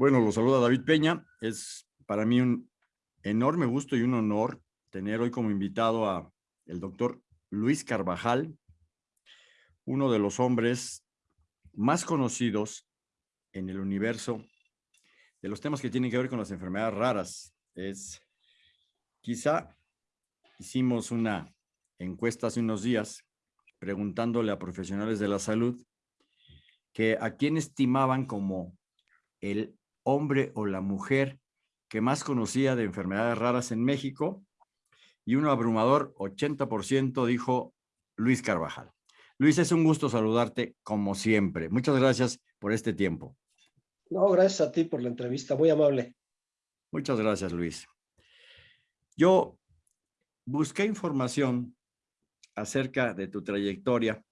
Bueno, lo saluda David Peña. Es para mí un enorme gusto y un honor tener hoy como invitado a el doctor Luis Carvajal, uno de los hombres más conocidos en el universo de los temas que tienen que ver con las enfermedades raras. Es quizá hicimos una encuesta hace unos días preguntándole a profesionales de la salud que a quién estimaban como el hombre o la mujer que más conocía de enfermedades raras en México y un abrumador 80% dijo Luis Carvajal. Luis, es un gusto saludarte como siempre. Muchas gracias por este tiempo. No, gracias a ti por la entrevista, muy amable. Muchas gracias, Luis. Yo busqué información acerca de tu trayectoria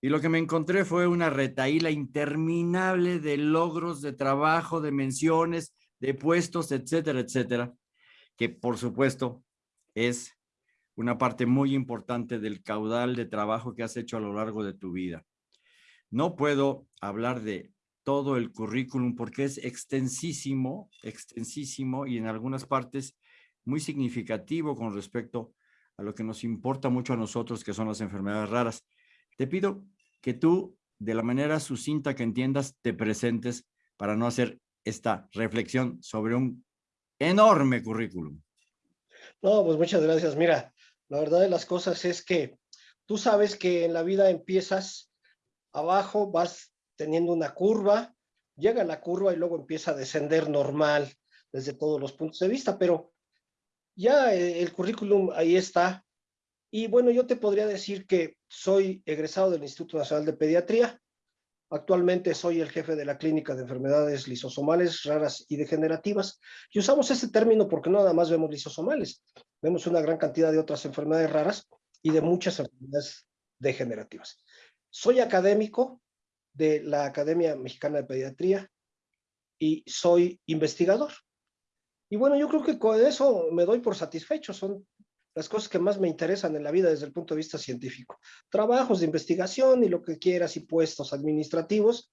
y lo que me encontré fue una retaíla interminable de logros, de trabajo, de menciones, de puestos, etcétera, etcétera, que por supuesto es una parte muy importante del caudal de trabajo que has hecho a lo largo de tu vida. No puedo hablar de todo el currículum porque es extensísimo, extensísimo y en algunas partes muy significativo con respecto a lo que nos importa mucho a nosotros, que son las enfermedades raras. Te pido que tú, de la manera sucinta que entiendas, te presentes para no hacer esta reflexión sobre un enorme currículum. No, pues muchas gracias. Mira, la verdad de las cosas es que tú sabes que en la vida empiezas abajo, vas teniendo una curva, llega la curva y luego empieza a descender normal desde todos los puntos de vista, pero ya el currículum ahí está, y bueno, yo te podría decir que soy egresado del Instituto Nacional de Pediatría. Actualmente soy el jefe de la Clínica de Enfermedades Lisosomales Raras y Degenerativas. Y usamos este término porque no nada más vemos lisosomales. Vemos una gran cantidad de otras enfermedades raras y de muchas enfermedades degenerativas. Soy académico de la Academia Mexicana de Pediatría y soy investigador. Y bueno, yo creo que con eso me doy por satisfecho. Son las cosas que más me interesan en la vida desde el punto de vista científico. Trabajos de investigación y lo que quieras y puestos administrativos,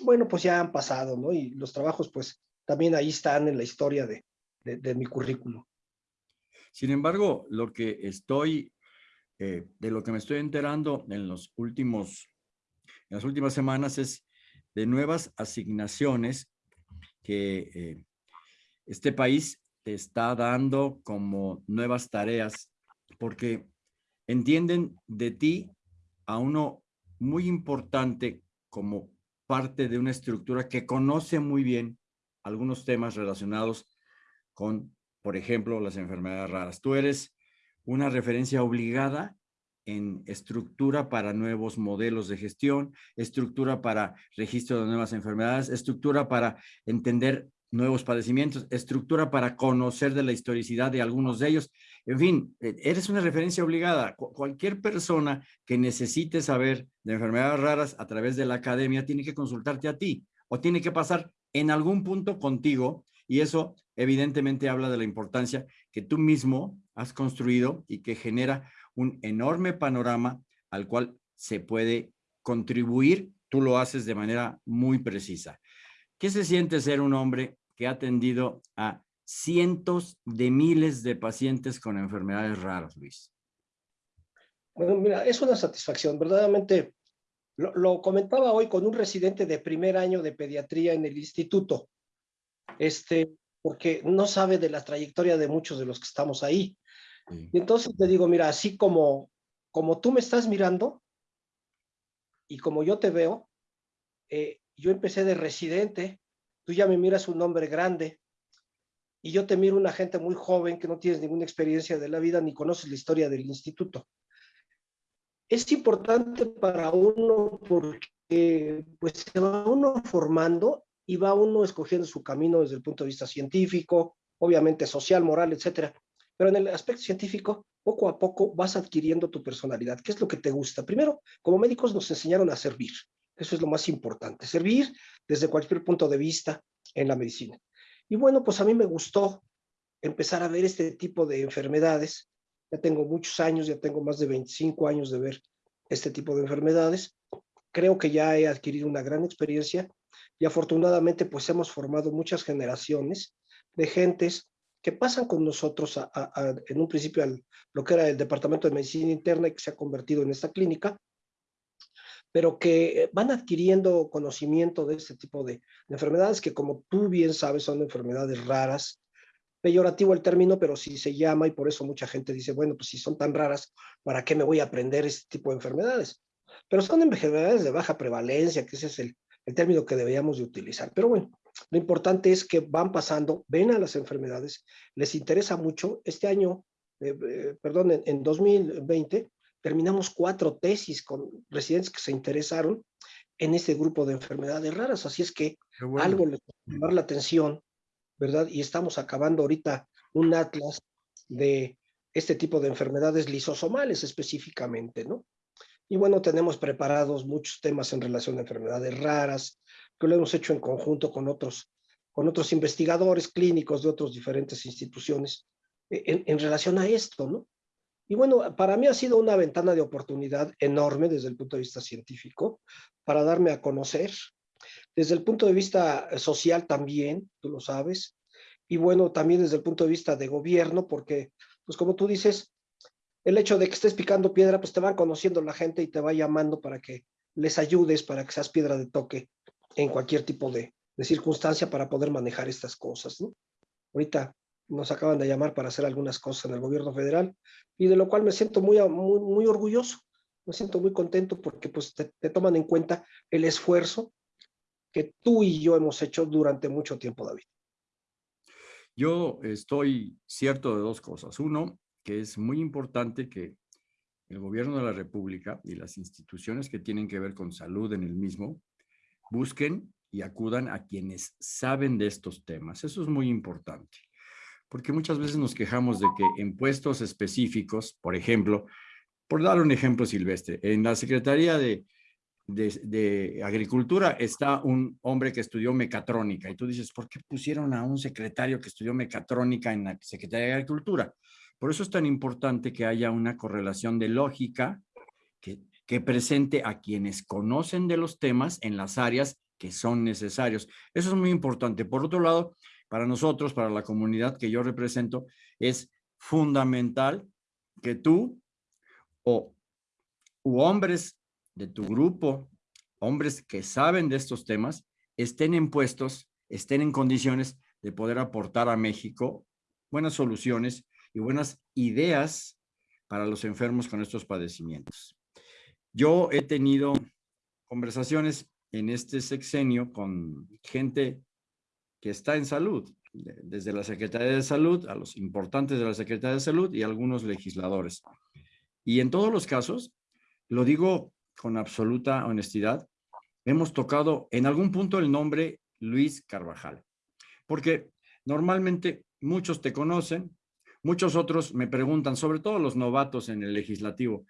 bueno, pues ya han pasado, ¿no? Y los trabajos, pues, también ahí están en la historia de, de, mi currículum. Sin embargo, lo que estoy, eh, de lo que me estoy enterando en los últimos, en las últimas semanas es de nuevas asignaciones que eh, este país te está dando como nuevas tareas, porque entienden de ti a uno muy importante como parte de una estructura que conoce muy bien algunos temas relacionados con, por ejemplo, las enfermedades raras. Tú eres una referencia obligada en estructura para nuevos modelos de gestión, estructura para registro de nuevas enfermedades, estructura para entender nuevos padecimientos, estructura para conocer de la historicidad de algunos de ellos. En fin, e, eres una referencia obligada. Cualquier persona que necesite saber de enfermedades raras a través de la academia tiene que consultarte a ti o tiene que pasar en algún punto contigo y eso evidentemente habla de la importancia que tú mismo has construido y que genera un enorme panorama al cual se puede contribuir. Tú lo haces de manera muy precisa. ¿Qué se siente ser un hombre que ha atendido a cientos de miles de pacientes con enfermedades raras, Luis. Bueno, mira, es una satisfacción, verdaderamente. Lo, comentaba hoy con un residente de primer año de pediatría en el instituto, este, porque no sabe de la trayectoria de muchos de los que estamos ahí. Y entonces te digo, mira, así como, como tú me estás mirando y como yo te veo, eh, yo empecé de residente tú ya me miras un hombre grande y yo te miro una gente muy joven que no tienes ninguna experiencia de la vida ni conoces la historia del instituto. Es importante para uno porque pues se va uno formando y va uno escogiendo su camino desde el punto de vista científico, obviamente social, moral, etcétera. Pero en el aspecto científico, poco a poco vas adquiriendo tu personalidad. ¿Qué es lo que te gusta? Primero, como médicos nos enseñaron a servir. Eso es lo más importante, servir desde cualquier punto de vista en la medicina. Y bueno, pues a mí me gustó empezar a ver este tipo de enfermedades. Ya tengo muchos años, ya tengo más de 25 años de ver este tipo de enfermedades. Creo que ya he adquirido una gran experiencia y afortunadamente pues hemos formado muchas generaciones de gentes que pasan con nosotros en un principio al lo que era el Departamento de Medicina Interna y que se ha convertido en esta clínica, pero que van adquiriendo conocimiento de este tipo de, enfermedades que como tú bien sabes son enfermedades raras, peyorativo el término, pero sí se llama y por eso mucha gente dice, bueno, pues si son tan raras, ¿para qué me voy a aprender este tipo de enfermedades? Pero son enfermedades de baja prevalencia, que ese es el, el término que deberíamos de utilizar. Pero bueno, lo importante es que van pasando, ven a las enfermedades, les interesa mucho. Este año, eh, eh, perdón, en, 2020, terminamos cuatro tesis con residentes que se interesaron en este grupo de enfermedades raras. Así es que algo les va a llamar la atención, ¿verdad? Y estamos acabando ahorita un atlas de este tipo de enfermedades lisosomales específicamente, ¿no? Y bueno, tenemos preparados muchos temas en relación a enfermedades raras, que lo hemos hecho en conjunto con otros, con otros investigadores clínicos de otras diferentes instituciones eh, en, relación a esto, ¿no? Y bueno, para mí ha sido una ventana de oportunidad enorme desde el punto de vista científico para darme a conocer. Desde el punto de vista social también, tú lo sabes. Y bueno, también desde el punto de vista de gobierno, porque, pues como tú dices, el hecho de que estés picando piedra, pues te van conociendo la gente y te va llamando para que les ayudes, para que seas piedra de toque en cualquier tipo de, circunstancia para poder manejar estas cosas. ¿no? Ahorita nos acaban de llamar para hacer algunas cosas en el gobierno federal y de lo cual me siento muy, muy, orgulloso, me siento muy contento porque pues te, toman en cuenta el esfuerzo que tú y yo hemos hecho durante mucho tiempo, David. Yo estoy cierto de dos cosas. Uno, que es muy importante que el gobierno de la República y las instituciones que tienen que ver con salud en el mismo busquen y acudan a quienes saben de estos temas. Eso es muy importante, porque muchas veces nos quejamos de que en puestos específicos, por ejemplo, por dar un ejemplo silvestre, en la Secretaría de, de, Agricultura está un hombre que estudió mecatrónica y tú dices, ¿por qué pusieron a un secretario que estudió mecatrónica en la Secretaría de Agricultura? Por eso es tan importante que haya una correlación de lógica que, que presente a quienes conocen de los temas en las áreas que son necesarios. Eso es muy importante. Por otro lado, para nosotros, para la comunidad que yo represento, es fundamental que tú o hombres de tu grupo, hombres que saben de estos temas, estén en puestos, estén en condiciones de poder aportar a México buenas soluciones y buenas ideas para los enfermos con estos padecimientos. Yo he tenido conversaciones en este sexenio con gente que está en salud, desde la Secretaría de Salud a los importantes de la Secretaría de Salud y algunos legisladores. Y en todos los casos, lo digo con absoluta honestidad, hemos tocado en algún punto el nombre Luis Carvajal, porque normalmente muchos te conocen, Muchos otros me preguntan, sobre todo los novatos en el legislativo,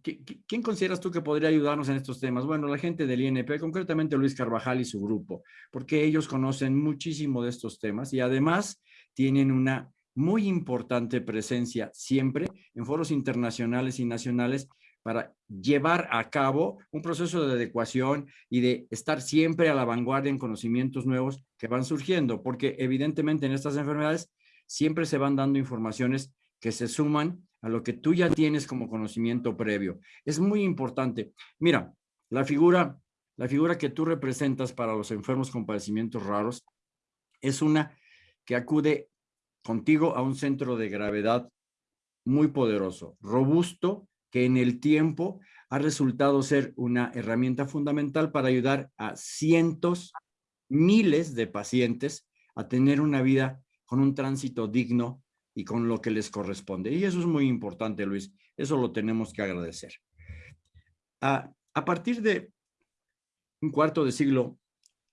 ¿quién consideras tú que podría ayudarnos en estos temas? Bueno, la gente del INP, concretamente Luis Carvajal y su grupo, porque ellos conocen muchísimo de estos temas y además tienen una muy importante presencia siempre en foros internacionales y nacionales para llevar a cabo un proceso de adecuación y de estar siempre a la vanguardia en conocimientos nuevos que van surgiendo, porque evidentemente en estas enfermedades siempre se van dando informaciones que se suman a lo que tú ya tienes como conocimiento previo. Es muy importante. Mira, la figura, la figura que tú representas para los enfermos con padecimientos raros es una que acude contigo a un centro de gravedad muy poderoso, robusto, que en el tiempo ha resultado ser una herramienta fundamental para ayudar a cientos, miles de pacientes a tener una vida con un tránsito digno y con lo que les corresponde. Y eso es muy importante, Luis. Eso lo tenemos que agradecer. A, a partir de un cuarto de siglo,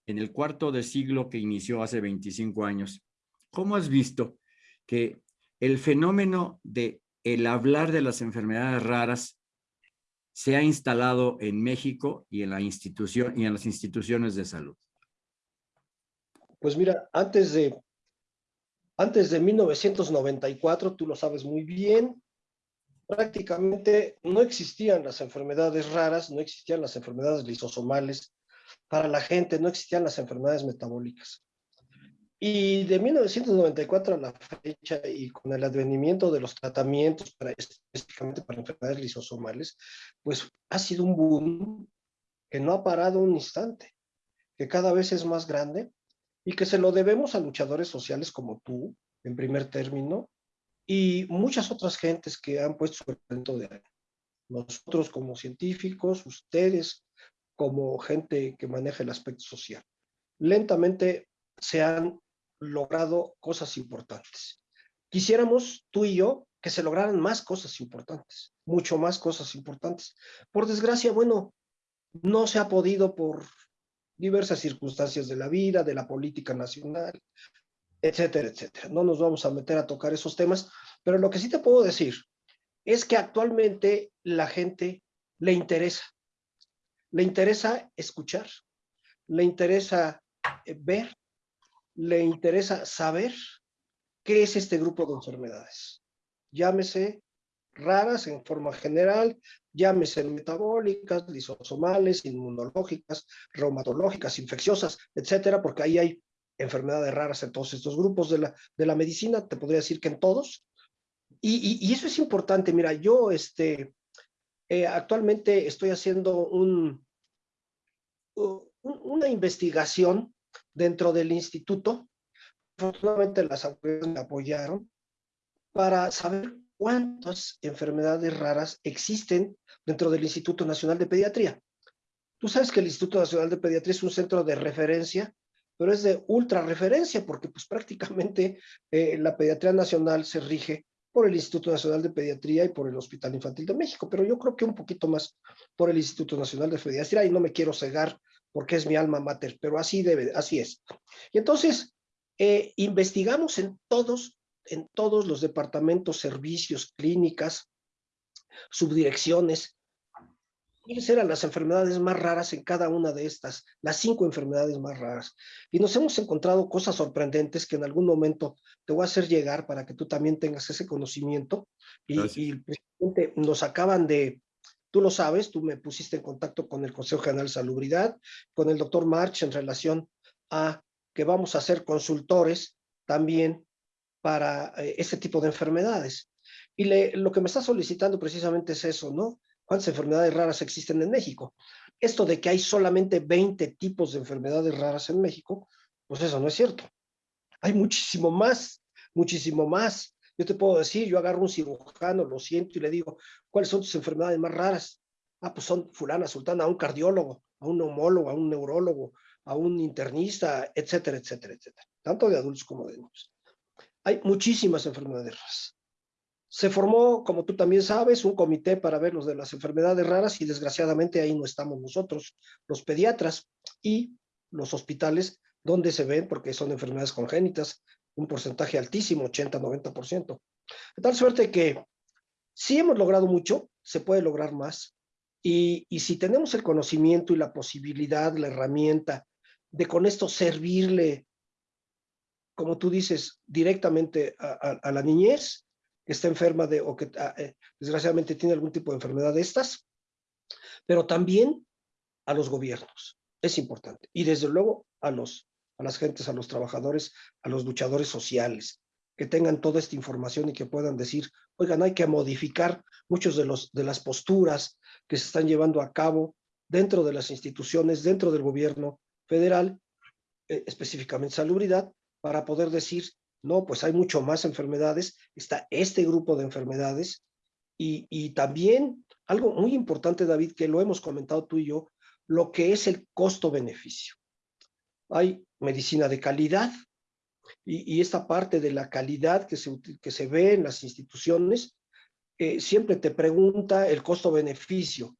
en el cuarto de siglo que inició hace 25 años, ¿cómo has visto que el fenómeno de el hablar de las enfermedades raras se ha instalado en México y en la institución y en las instituciones de salud? Pues mira, antes de antes de 1994, tú lo sabes muy bien, prácticamente no existían las enfermedades raras, no existían las enfermedades lisosomales, para la gente, no existían las enfermedades metabólicas. Y de 1994 a la fecha y con el advenimiento de los tratamientos para, específicamente para enfermedades lisosomales, pues ha sido un boom que no ha parado un instante, que cada vez es más grande y que se lo debemos a luchadores sociales como tú, en primer término, y muchas otras gentes que han puesto su talento de nosotros como científicos, ustedes como gente que maneja el aspecto social. Lentamente se han logrado cosas importantes. Quisiéramos, tú y yo, que se lograran más cosas importantes, mucho más cosas importantes. Por desgracia, bueno, no se ha podido por diversas circunstancias de la vida, de la política nacional, etcétera, etcétera. No nos vamos a meter a tocar esos temas, pero lo que sí te puedo decir es que actualmente la gente le interesa, le interesa escuchar, le interesa eh, ver, le interesa saber qué es este grupo de enfermedades. Llámese raras en forma general, llámese metabólicas, lisosomales, inmunológicas, reumatológicas, infecciosas, etcétera, porque ahí hay enfermedades raras en todos estos grupos de la, de la medicina, te podría decir que en todos. Y, eso es importante, mira, yo este, eh, actualmente estoy haciendo un, una investigación dentro del instituto. Afortunadamente las autoridades me apoyaron para saber cuántas enfermedades raras existen dentro del Instituto Nacional de Pediatría. Tú sabes que el Instituto Nacional de Pediatría es un centro de referencia, pero es de ultra referencia porque pues prácticamente eh, la pediatría nacional se rige por el Instituto Nacional de Pediatría y por el Hospital Infantil de México, pero yo creo que un poquito más por el Instituto Nacional de Pediatría y no me quiero cegar porque es mi alma mater, pero así debe, así es. Y entonces, eh, investigamos en todos, en todos los departamentos, servicios, clínicas, subdirecciones, cuáles eran las enfermedades más raras en cada una de estas, las cinco enfermedades más raras. Y nos hemos encontrado cosas sorprendentes que en algún momento te voy a hacer llegar para que tú también tengas ese conocimiento. Y, y nos acaban de, Tú lo sabes, tú me pusiste en contacto con el Consejo General de Salubridad, con el doctor March en relación a que vamos a ser consultores también para eh, este tipo de enfermedades. Y lo que me está solicitando precisamente es eso, ¿no? ¿Cuántas enfermedades raras existen en México? Esto de que hay solamente 20 tipos de enfermedades raras en México, pues eso no es cierto. Hay muchísimo más, muchísimo más. Yo te puedo decir, yo agarro un cirujano, lo siento y le digo, ¿cuáles son tus enfermedades más raras? Ah, pues son fulana, sultana, a un cardiólogo, a un neumólogo, a un neurólogo, a un internista, etcétera, etcétera, etcétera. Tanto de adultos como de niños. Hay muchísimas enfermedades raras. Se formó, como tú también sabes, un comité para ver los de las enfermedades raras y desgraciadamente ahí no estamos nosotros, los pediatras y los hospitales donde se ven porque son enfermedades congénitas, un porcentaje altísimo, 80-90%. De tal suerte que si hemos logrado mucho, se puede lograr más. Y, y, si tenemos el conocimiento y la posibilidad, la herramienta de con esto servirle, como tú dices, directamente a, la niñez que está enferma de o que eh, desgraciadamente tiene algún tipo de enfermedad de estas, pero también a los gobiernos. Es importante. Y desde luego a los a las gentes, a los trabajadores, a los luchadores sociales, que tengan toda esta información y que puedan decir, oigan, hay que modificar muchos de, de las posturas que se están llevando a cabo dentro de las instituciones, dentro del gobierno federal, eh, específicamente salubridad, para poder decir, no, pues hay mucho más enfermedades, está este grupo de enfermedades, y, y también algo muy importante, David, que lo hemos comentado tú y yo, lo que es el costo-beneficio. Hay medicina de calidad, y, esta parte de la calidad que se, que se ve en las instituciones, eh, siempre te pregunta el costo-beneficio.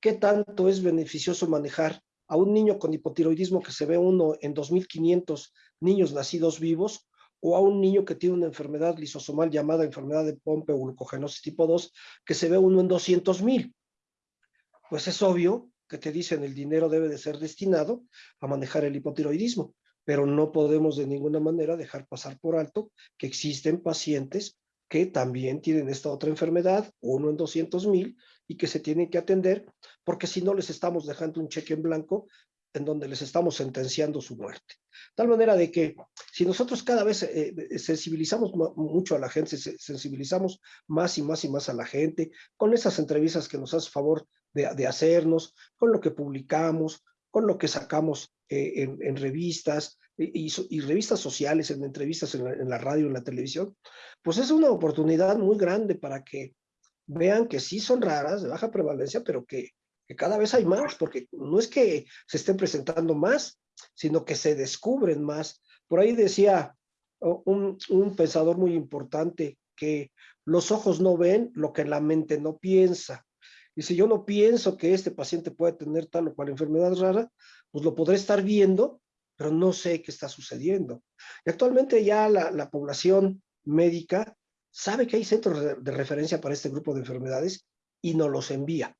¿Qué tanto es beneficioso manejar a un niño con hipotiroidismo que se ve uno en 2.500 niños nacidos vivos o a un niño que tiene una enfermedad lisosomal llamada enfermedad de Pompe o glucogenosis tipo 2 que se ve uno en 200.000? Pues es obvio que te dicen el dinero debe de ser destinado a manejar el hipotiroidismo pero no podemos de ninguna manera dejar pasar por alto que existen pacientes que también tienen esta otra enfermedad, uno en 200 mil, y que se tienen que atender, porque si no les estamos dejando un cheque en blanco en donde les estamos sentenciando su muerte. Tal manera de que si nosotros cada vez eh, eh, sensibilizamos mucho a la gente, sensibilizamos más y más y más a la gente, con esas entrevistas que nos hace favor de, hacernos, con lo que publicamos, con lo que sacamos eh, en, revistas y, revistas sociales, en entrevistas en la, radio, en la televisión, pues es una oportunidad muy grande para que vean que sí son raras, de baja prevalencia, pero que que cada vez hay más, porque no es que se estén presentando más, sino que se descubren más. Por ahí decía un, pensador muy importante que los ojos no ven lo que la mente no piensa. Si yo no pienso que este paciente puede tener tal o cual enfermedad rara, pues lo podré estar viendo, pero no sé qué está sucediendo. Y actualmente ya la, población médica sabe que hay centros de referencia para este grupo de enfermedades y nos los envía.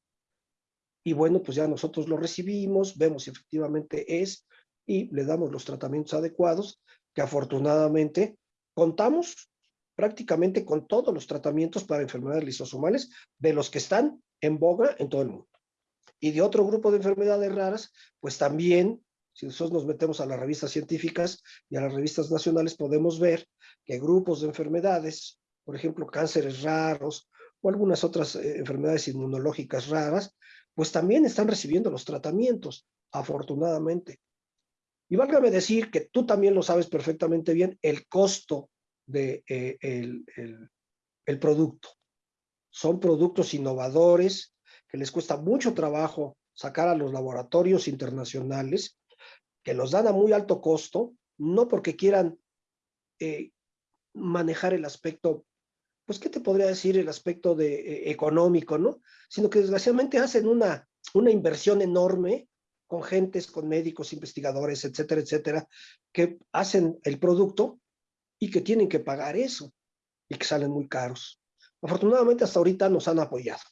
Y bueno, pues ya nosotros lo recibimos, vemos si efectivamente es y le damos los tratamientos adecuados, que afortunadamente contamos prácticamente con todos los tratamientos para enfermedades lisosomales de los que están en boga en todo el mundo. Y de otro grupo de enfermedades raras, pues también, si nosotros nos metemos a las revistas científicas y a las revistas nacionales, podemos ver que grupos de enfermedades, por ejemplo, cánceres raros o algunas otras eh, enfermedades inmunológicas raras, pues también están recibiendo los tratamientos, afortunadamente. Y válgame decir que tú también lo sabes perfectamente bien, el costo de, eh, el, producto. Son productos innovadores que les cuesta mucho trabajo sacar a los laboratorios internacionales, que los dan a muy alto costo, no porque quieran eh, manejar el aspecto pues, ¿qué te podría decir el aspecto de, eh, económico, no? Sino que desgraciadamente hacen una, una inversión enorme con gentes, con médicos, investigadores, etcétera, etcétera, que hacen el producto y que tienen que pagar eso y que salen muy caros. Afortunadamente hasta ahorita nos han apoyado.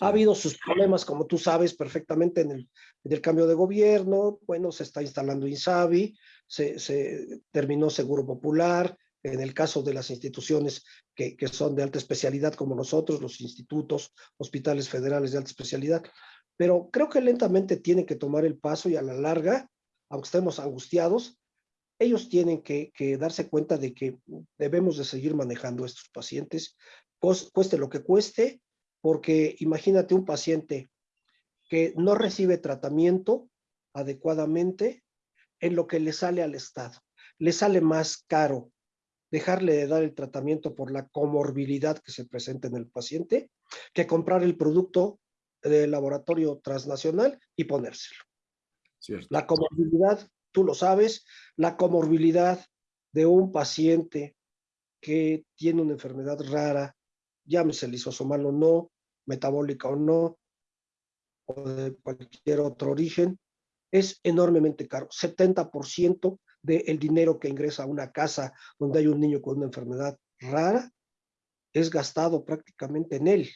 Ha habido sus problemas, como tú sabes perfectamente, en el, en el cambio de gobierno. Bueno, se está instalando INSABI, se, se terminó Seguro Popular, en el caso de las instituciones que, son de alta especialidad como nosotros, los institutos, hospitales federales de alta especialidad, pero creo que lentamente tienen que tomar el paso y a la larga, aunque estemos angustiados, ellos tienen que, darse cuenta de que debemos de seguir manejando a estos pacientes, cueste lo que cueste, porque imagínate un paciente que no recibe tratamiento adecuadamente en lo que le sale al Estado. Le sale más caro dejarle de dar el tratamiento por la comorbilidad que se presenta en el paciente, que comprar el producto del laboratorio transnacional y ponérselo. La comorbilidad, tú lo sabes, la comorbilidad de un paciente que tiene una enfermedad rara, llámese lisosomal o no, metabólica o no, o de cualquier otro origen, es enormemente caro. 70% del dinero que ingresa a una casa donde hay un niño con una enfermedad rara es gastado prácticamente en él.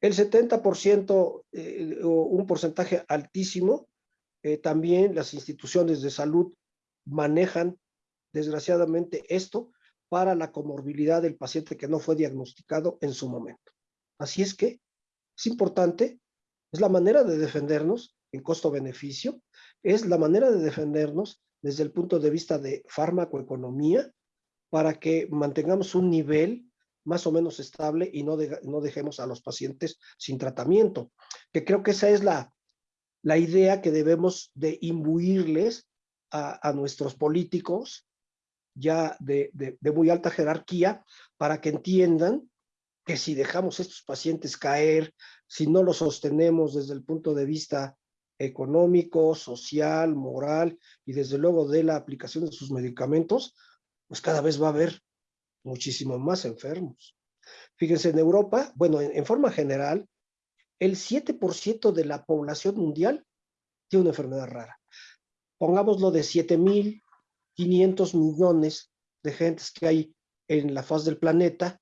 El 70%, eh, o un porcentaje altísimo, eh, también las instituciones de salud manejan, desgraciadamente, esto para la comorbilidad del paciente que no fue diagnosticado en su momento. Así es que es importante, es la manera de defendernos en costo-beneficio, es la manera de defendernos desde el punto de vista de farmacoeconomía para que mantengamos un nivel más o menos estable y no, no dejemos a los pacientes sin tratamiento. Que creo que esa es la, la idea que debemos de imbuirles a, nuestros políticos ya de, de, muy alta jerarquía para que entiendan que si dejamos estos pacientes caer, si no los sostenemos desde el punto de vista económico, social, moral y desde luego de la aplicación de sus medicamentos, pues cada vez va a haber muchísimo más enfermos. Fíjense, en Europa, bueno, en, forma general, el 7% de la población mundial tiene una enfermedad rara. Pongámoslo de 7.500 millones de gentes que hay en la faz del planeta,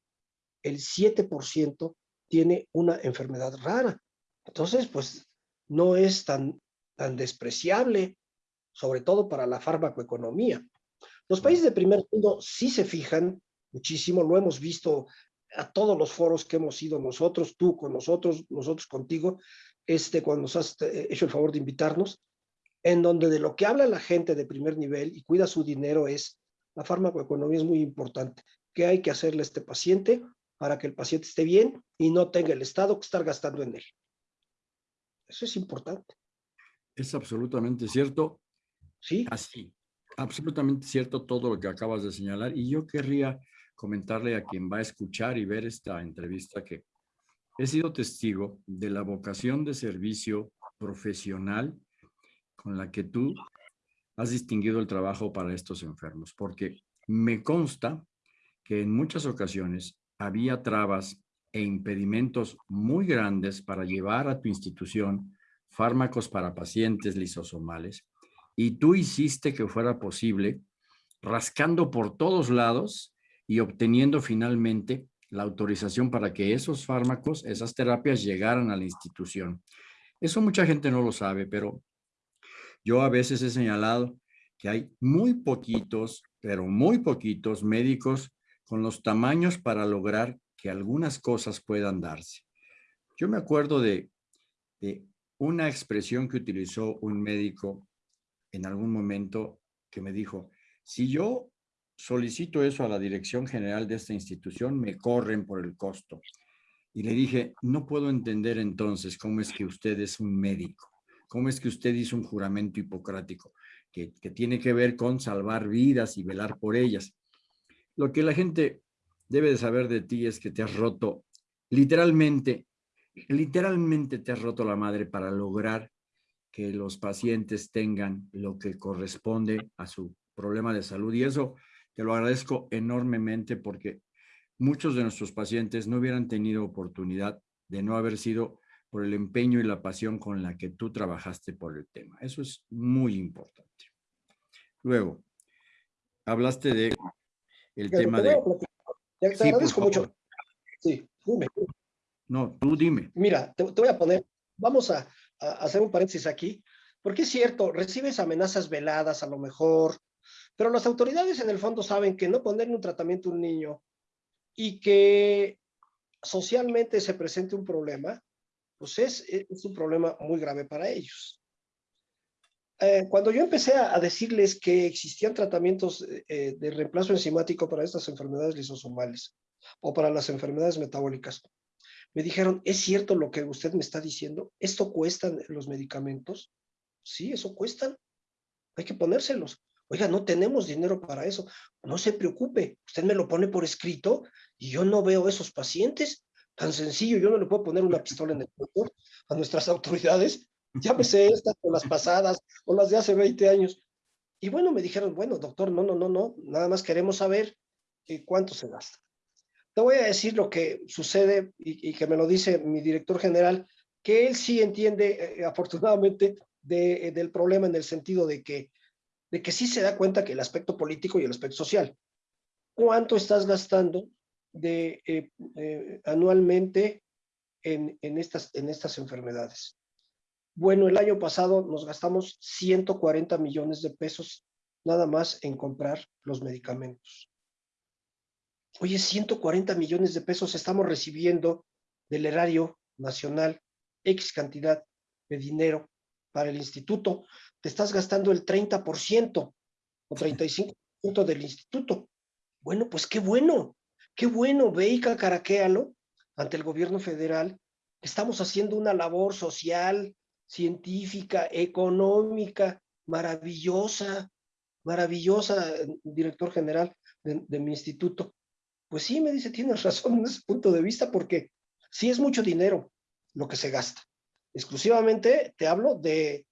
el 7% tiene una enfermedad rara. Entonces, pues no es tan, tan despreciable, sobre todo para la farmacoeconomía. Los países de primer mundo sí se fijan muchísimo, lo hemos visto a todos los foros que hemos ido nosotros, tú con nosotros, nosotros contigo, este, cuando nos has eh, hecho el favor de invitarnos, en donde de lo que habla la gente de primer nivel y cuida su dinero es la farmacoeconomía es muy importante. ¿Qué hay que hacerle a este paciente para que el paciente esté bien y no tenga el Estado que estar gastando en él? Eso es importante. Es absolutamente cierto. Sí. Así, absolutamente cierto todo lo que acabas de señalar. Y yo querría comentarle a quien va a escuchar y ver esta entrevista que he sido testigo de la vocación de servicio profesional con la que tú has distinguido el trabajo para estos enfermos, porque me consta que en muchas ocasiones había trabas e impedimentos muy grandes para llevar a tu institución fármacos para pacientes lisosomales y tú hiciste que fuera posible rascando por todos lados y obteniendo finalmente la autorización para que esos fármacos, esas terapias llegaran a la institución. Eso mucha gente no lo sabe, pero yo a veces he señalado que hay muy poquitos, pero muy poquitos médicos con los tamaños para lograr que algunas cosas puedan darse. Yo me acuerdo de, una expresión que utilizó un médico en algún momento que me dijo, si yo solicito eso a la dirección general de esta institución, me corren por el costo. Y le dije, no puedo entender entonces cómo es que usted es un médico, cómo es que usted hizo un juramento hipocrático, que, que tiene que ver con salvar vidas y velar por ellas. Lo que la gente debe de saber de ti es que te has roto literalmente, literalmente te has roto la madre para lograr que los pacientes tengan lo que corresponde a su problema de salud. Y eso te lo agradezco enormemente porque muchos de nuestros pacientes no hubieran tenido oportunidad de no haber sido por el empeño y la pasión con la que tú trabajaste por el tema. Eso es muy importante. Luego, hablaste de el tema de... Te sí, agradezco mucho. Sí, dime. No, tú dime. Mira, te, voy a poner, vamos a, hacer un paréntesis aquí, porque es cierto, recibes amenazas veladas a lo mejor, pero las autoridades en el fondo saben que no ponerle un tratamiento a un niño y que socialmente se presente un problema, pues es, un problema muy grave para ellos. Eh, cuando yo empecé a, decirles que existían tratamientos eh, de reemplazo enzimático para estas enfermedades lisosomales o para las enfermedades metabólicas, me dijeron, ¿es cierto lo que usted me está diciendo? ¿Esto cuesta los medicamentos? Sí, eso cuestan. Hay que ponérselos. Oiga, no tenemos dinero para eso. No se preocupe, usted me lo pone por escrito y yo no veo esos pacientes. Tan sencillo, yo no le puedo poner una pistola en el cuerpo a nuestras autoridades Llámese estas o las pasadas o las de hace 20 años. Y bueno, me dijeron, bueno, doctor, no, no, no, no, nada más queremos saber eh, cuánto se gasta. Te voy a decir lo que sucede y, que me lo dice mi director general, que él sí entiende, eh, afortunadamente, de, del problema en el sentido de que, de que sí se da cuenta que el aspecto político y el aspecto social. ¿Cuánto estás gastando de, eh, anualmente en, en, estas, en estas enfermedades? Bueno, el año pasado nos gastamos 140 millones de pesos nada más en comprar los medicamentos. Oye, 140 millones de pesos estamos recibiendo del erario nacional, X cantidad de dinero para el instituto. Te estás gastando el 30% o 35% del instituto. Bueno, pues qué bueno, qué bueno, ve y cacaraquéalo ante el gobierno federal. Estamos haciendo una labor social, científica, económica, maravillosa, maravillosa, director general de, mi instituto. Pues sí, me dice, tienes razón en ese punto de vista, porque sí es mucho dinero lo que se gasta. Exclusivamente te hablo de,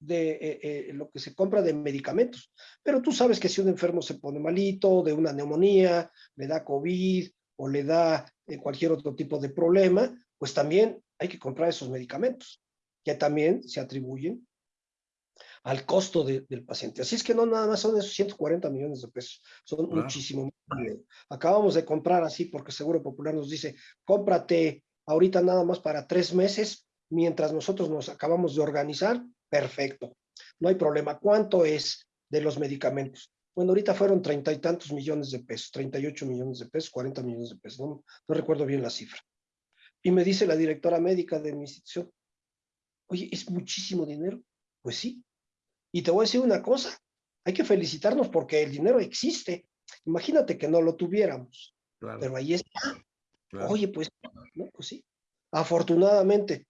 de eh, eh, lo que se compra de medicamentos. Pero tú sabes que si un enfermo se pone malito, de una neumonía, le da COVID o le da eh, cualquier otro tipo de problema, pues también hay que comprar esos medicamentos que también se atribuyen al costo del paciente. Así es que no nada más son esos 140 millones de pesos, son muchísimo más Acabamos de comprar así porque Seguro Popular nos dice, cómprate ahorita nada más para tres meses, mientras nosotros nos acabamos de organizar, perfecto, no hay problema. ¿Cuánto es de los medicamentos? Bueno, ahorita fueron treinta y tantos millones de pesos, 38 millones de pesos, 40 millones de pesos, no, no recuerdo bien la cifra. Y me dice la directora médica de mi institución, Oye, ¿es muchísimo dinero? Pues sí. Y te voy a decir una cosa, hay que felicitarnos porque el dinero existe. Imagínate que no lo tuviéramos, pero ahí está. Oye, pues, ¿no? pues sí, afortunadamente.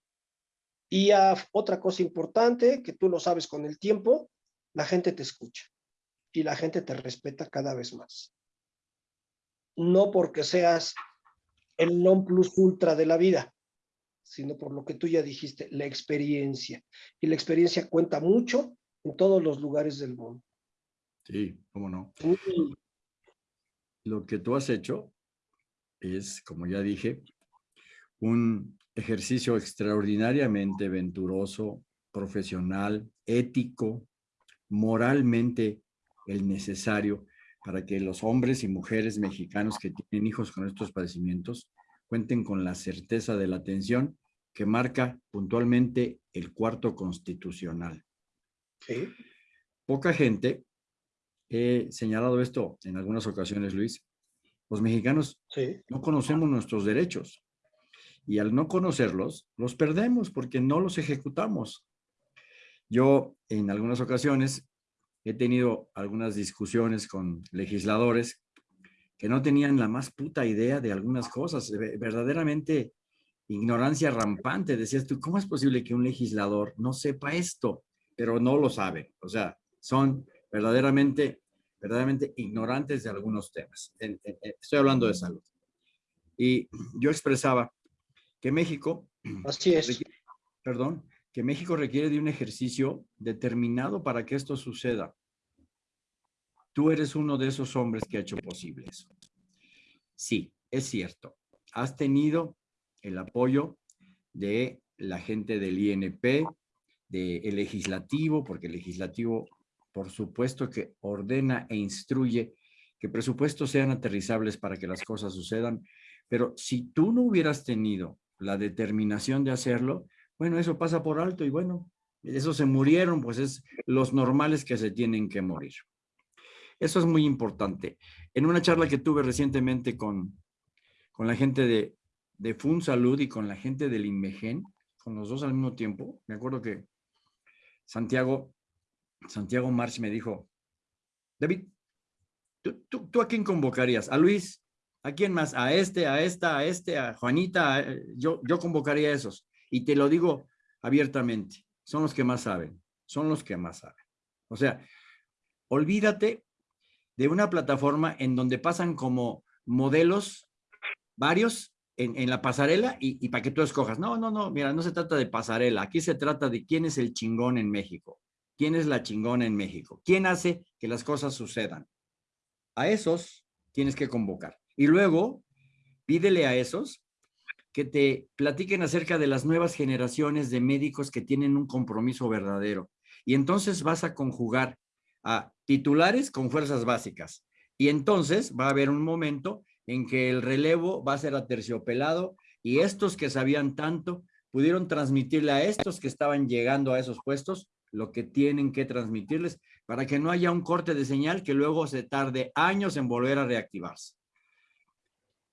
Y otra cosa importante, que tú lo sabes con el tiempo, la gente te escucha y la gente te respeta cada vez más. No porque seas el non plus ultra de la vida, sino por lo que tú ya dijiste, la experiencia. Y la experiencia cuenta mucho en todos los lugares del mundo. Sí, cómo no. Lo que tú has hecho es, como ya dije, un ejercicio extraordinariamente venturoso, profesional, ético, moralmente el necesario para que los hombres y mujeres mexicanos que tienen hijos con estos padecimientos cuenten con la certeza de la atención que marca puntualmente el cuarto constitucional. Poca gente, he señalado esto en algunas ocasiones, Luis, los mexicanos no conocemos nuestros derechos y al no conocerlos, los perdemos porque no los ejecutamos. Yo en algunas ocasiones he tenido algunas discusiones con legisladores que no tenían la más puta idea de algunas cosas, verdaderamente ignorancia rampante. Decías tú, ¿cómo es posible que un legislador no sepa esto? Pero no lo sabe. O sea, son verdaderamente, verdaderamente ignorantes de algunos temas. Estoy hablando de salud. Y yo expresaba que México... Así es. perdón, que México requiere de un ejercicio determinado para que esto suceda. Tú eres uno de esos hombres que ha hecho posible eso. Sí, es cierto. Has tenido el apoyo de la gente del INP, del legislativo, porque el legislativo, por supuesto que ordena e instruye que presupuestos sean aterrizables para que las cosas sucedan, pero si tú no hubieras tenido la determinación de hacerlo, bueno, eso pasa por alto y bueno, eso se murieron, pues es los normales que se tienen que morir. Eso es muy importante. En una charla que tuve recientemente con, con la gente de, de Salud y con la gente del INMEGEN, con los dos al mismo tiempo, me acuerdo que Santiago, Santiago March me dijo, David, ¿tú, tú, a quién convocarías? ¿A Luis? ¿A quién más? ¿A este, a esta, a este, a Juanita? yo, yo convocaría a esos. Y te lo digo abiertamente, son los que más saben, son los que más saben. O sea, olvídate de una plataforma en donde pasan como modelos varios en, la pasarela y, para que tú escojas. No, no, no, mira, no se trata de pasarela. Aquí se trata de quién es el chingón en México. ¿Quién es la chingona en México? ¿Quién hace que las cosas sucedan? A esos tienes que convocar. Y luego, pídele a esos que te platiquen acerca de las nuevas generaciones de médicos que tienen un compromiso verdadero. Y entonces vas a conjugar a titulares con fuerzas básicas. Y entonces va a haber un momento en que el relevo va a ser aterciopelado y estos que sabían tanto pudieron transmitirle a estos que estaban llegando a esos puestos lo que tienen que transmitirles para que no haya un corte de señal que luego se tarde años en volver a reactivarse.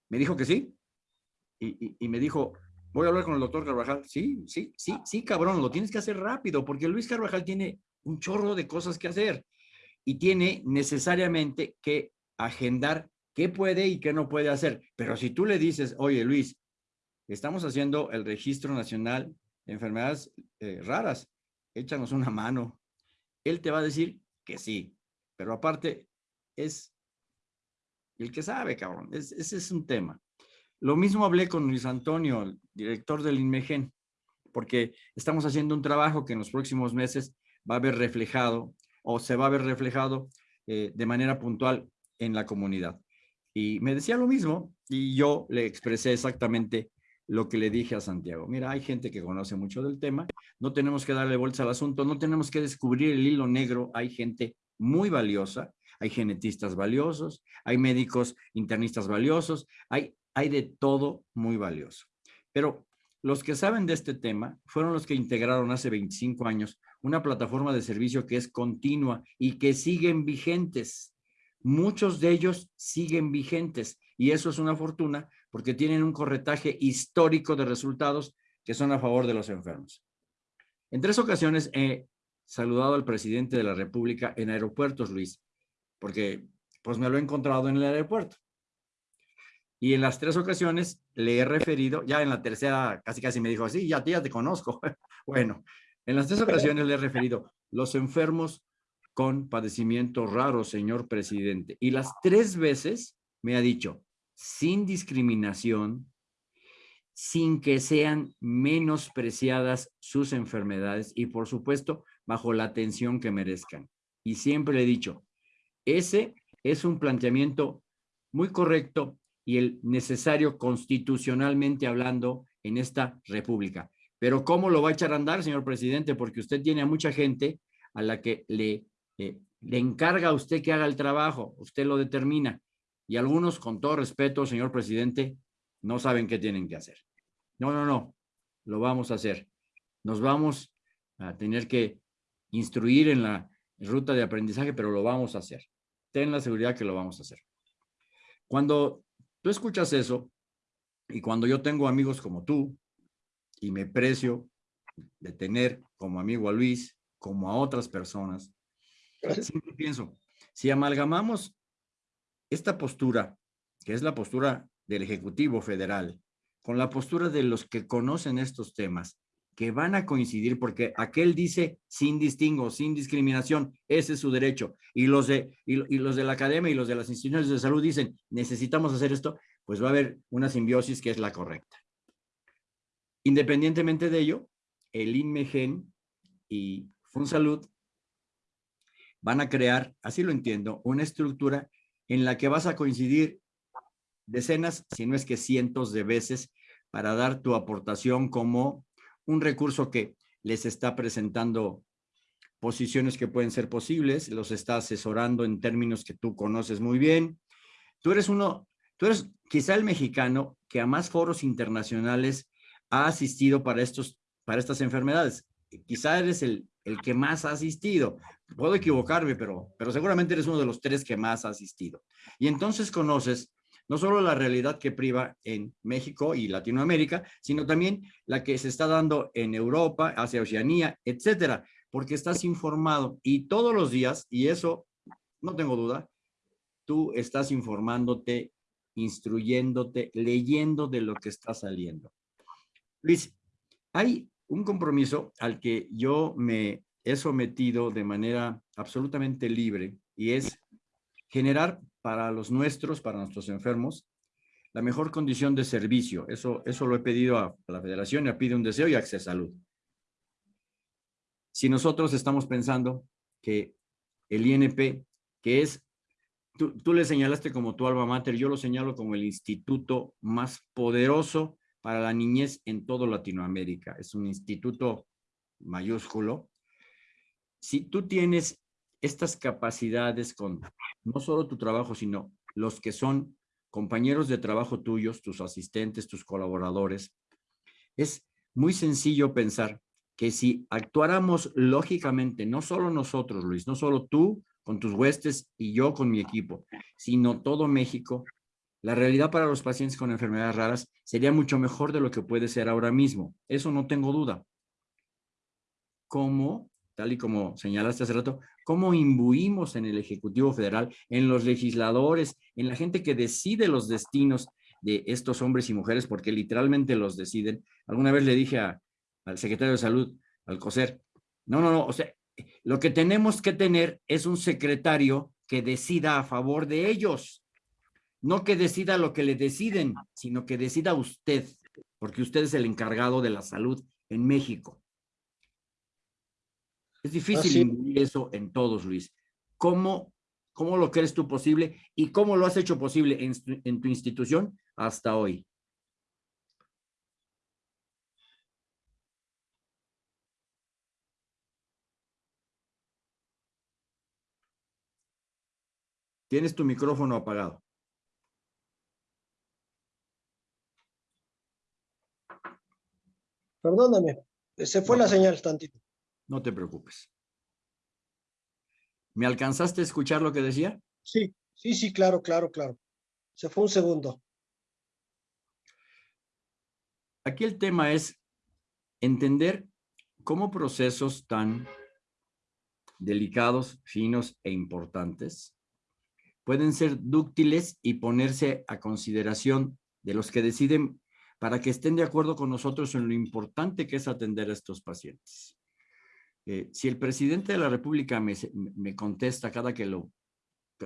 Me dijo que sí y, me dijo, voy a hablar con el doctor Carvajal. Sí, sí, sí, sí, cabrón, lo tienes que hacer rápido porque Luis Carvajal tiene un chorro de cosas que hacer y tiene necesariamente que agendar qué puede y qué no puede hacer. Pero si tú le dices, oye Luis, estamos haciendo el registro nacional de enfermedades eh, raras, échanos una mano. Él te va a decir que sí, pero aparte es el que sabe, cabrón. ese es un tema. Lo mismo hablé con Luis Antonio, el director del INMEGEN, porque estamos haciendo un trabajo que en los próximos meses va a ver reflejado o se va a ver reflejado eh, de manera puntual en la comunidad. Y me decía lo mismo y yo le expresé exactamente lo que le dije a Santiago. Mira, hay gente que conoce mucho del tema, no tenemos que darle bolsa al asunto, no tenemos que descubrir el hilo negro, hay gente muy valiosa, hay genetistas valiosos, hay médicos internistas valiosos, hay, hay de todo muy valioso. Pero los que saben de este tema fueron los que integraron hace 25 años una plataforma de servicio que es continua y que siguen vigentes muchos de ellos siguen vigentes y eso es una fortuna porque tienen un corretaje histórico de resultados que son a favor de los enfermos. En tres ocasiones he saludado al presidente de la República en aeropuertos, Luis, porque pues me lo he encontrado en el aeropuerto. Y en las tres ocasiones le he referido, ya en la tercera casi casi me dijo, sí, ya, ya te conozco. bueno, en las tres ocasiones le he referido, los enfermos con padecimientos raros, señor presidente. Y las tres veces me ha dicho, sin discriminación, sin que sean menospreciadas sus enfermedades y, por supuesto, bajo la atención que merezcan. Y siempre le he dicho, ese es un planteamiento muy correcto y el necesario constitucionalmente hablando en esta república. Pero ¿cómo lo va a echar a andar, señor presidente? Porque usted tiene a mucha gente a la que le, eh, le encarga a usted que haga el trabajo, usted lo determina. Y algunos, con todo respeto, señor presidente, no saben qué tienen que hacer. No, no, no, lo vamos a hacer. Nos vamos a tener que instruir en la ruta de aprendizaje, pero lo vamos a hacer. Ten la seguridad que lo vamos a hacer. Cuando Tú escuchas eso y cuando yo tengo amigos como tú y me precio de tener como amigo a Luis, como a otras personas, siempre pienso, si amalgamamos esta postura, que es la postura del Ejecutivo Federal, con la postura de los que conocen estos temas, que van a coincidir porque aquel dice sin distingo, sin discriminación, ese es su derecho. Y los de, y, los de la academia y los de las instituciones de salud dicen, necesitamos hacer esto, pues va a haber una simbiosis que es la correcta. Independientemente de ello, el INMEGEN y FunSalud van a crear, así lo entiendo, una estructura en la que vas a coincidir decenas, si no es que cientos de veces, para dar tu aportación como un recurso que les está presentando posiciones que pueden ser posibles, los está asesorando en términos que tú conoces muy bien. Tú eres uno, tú eres quizá el mexicano que a más foros internacionales ha asistido para, estos, para estas enfermedades. Quizá eres el, el que más ha asistido. Puedo equivocarme, pero, pero seguramente eres uno de los tres que más ha asistido. Y entonces conoces no solo la realidad que priva en México y Latinoamérica, sino también la que se está dando en Europa, hacia Oceanía, etcétera, porque estás informado y todos los días, y eso no tengo duda, tú estás informándote, instruyéndote, leyendo de lo que está saliendo. Luis, hay un compromiso al que yo me he sometido de manera absolutamente libre y es generar para los nuestros, para nuestros enfermos, la mejor condición de servicio. Eso, eso lo he pedido a, la federación, y ha pedido un deseo y a Salud. Si nosotros estamos pensando que el INP, que es, tú, tú le señalaste como tu alma mater, yo lo señalo como el instituto más poderoso para la niñez en todo Latinoamérica. Es un instituto mayúsculo. Si tú tienes estas capacidades con no solo tu trabajo, sino los que son compañeros de trabajo tuyos, tus asistentes, tus colaboradores, es muy sencillo pensar que si actuáramos lógicamente, no solo nosotros, Luis, no solo tú con tus huestes y yo con mi equipo, sino todo México, la realidad para los pacientes con enfermedades raras sería mucho mejor de lo que puede ser ahora mismo. Eso no tengo duda. ¿Cómo tal y como señalaste hace rato, cómo imbuimos en el Ejecutivo Federal, en los legisladores, en la gente que decide los destinos de estos hombres y mujeres, porque literalmente los deciden. Alguna vez le dije al secretario de Salud, al COSER, no, no, no, o sea, lo que tenemos que tener es un secretario que decida a favor de ellos, no que decida lo que le deciden, sino que decida usted, porque usted es el encargado de la salud en México. Es difícil eso en todos, Luis. ¿Cómo, ¿Cómo lo crees tú posible y cómo lo has hecho posible en, en tu institución hasta hoy? Tienes tu micrófono apagado. Perdóname, se fue la señal tantito. No te preocupes. ¿Me alcanzaste a escuchar lo que decía? Sí, sí, sí, claro, claro, claro. Se fue un segundo. Aquí el tema es entender cómo procesos tan delicados, finos e importantes pueden ser dúctiles y ponerse a consideración de los que deciden para que estén de acuerdo con nosotros en lo importante que es atender a estos pacientes. Eh, si el presidente de la República me, me contesta cada que, lo,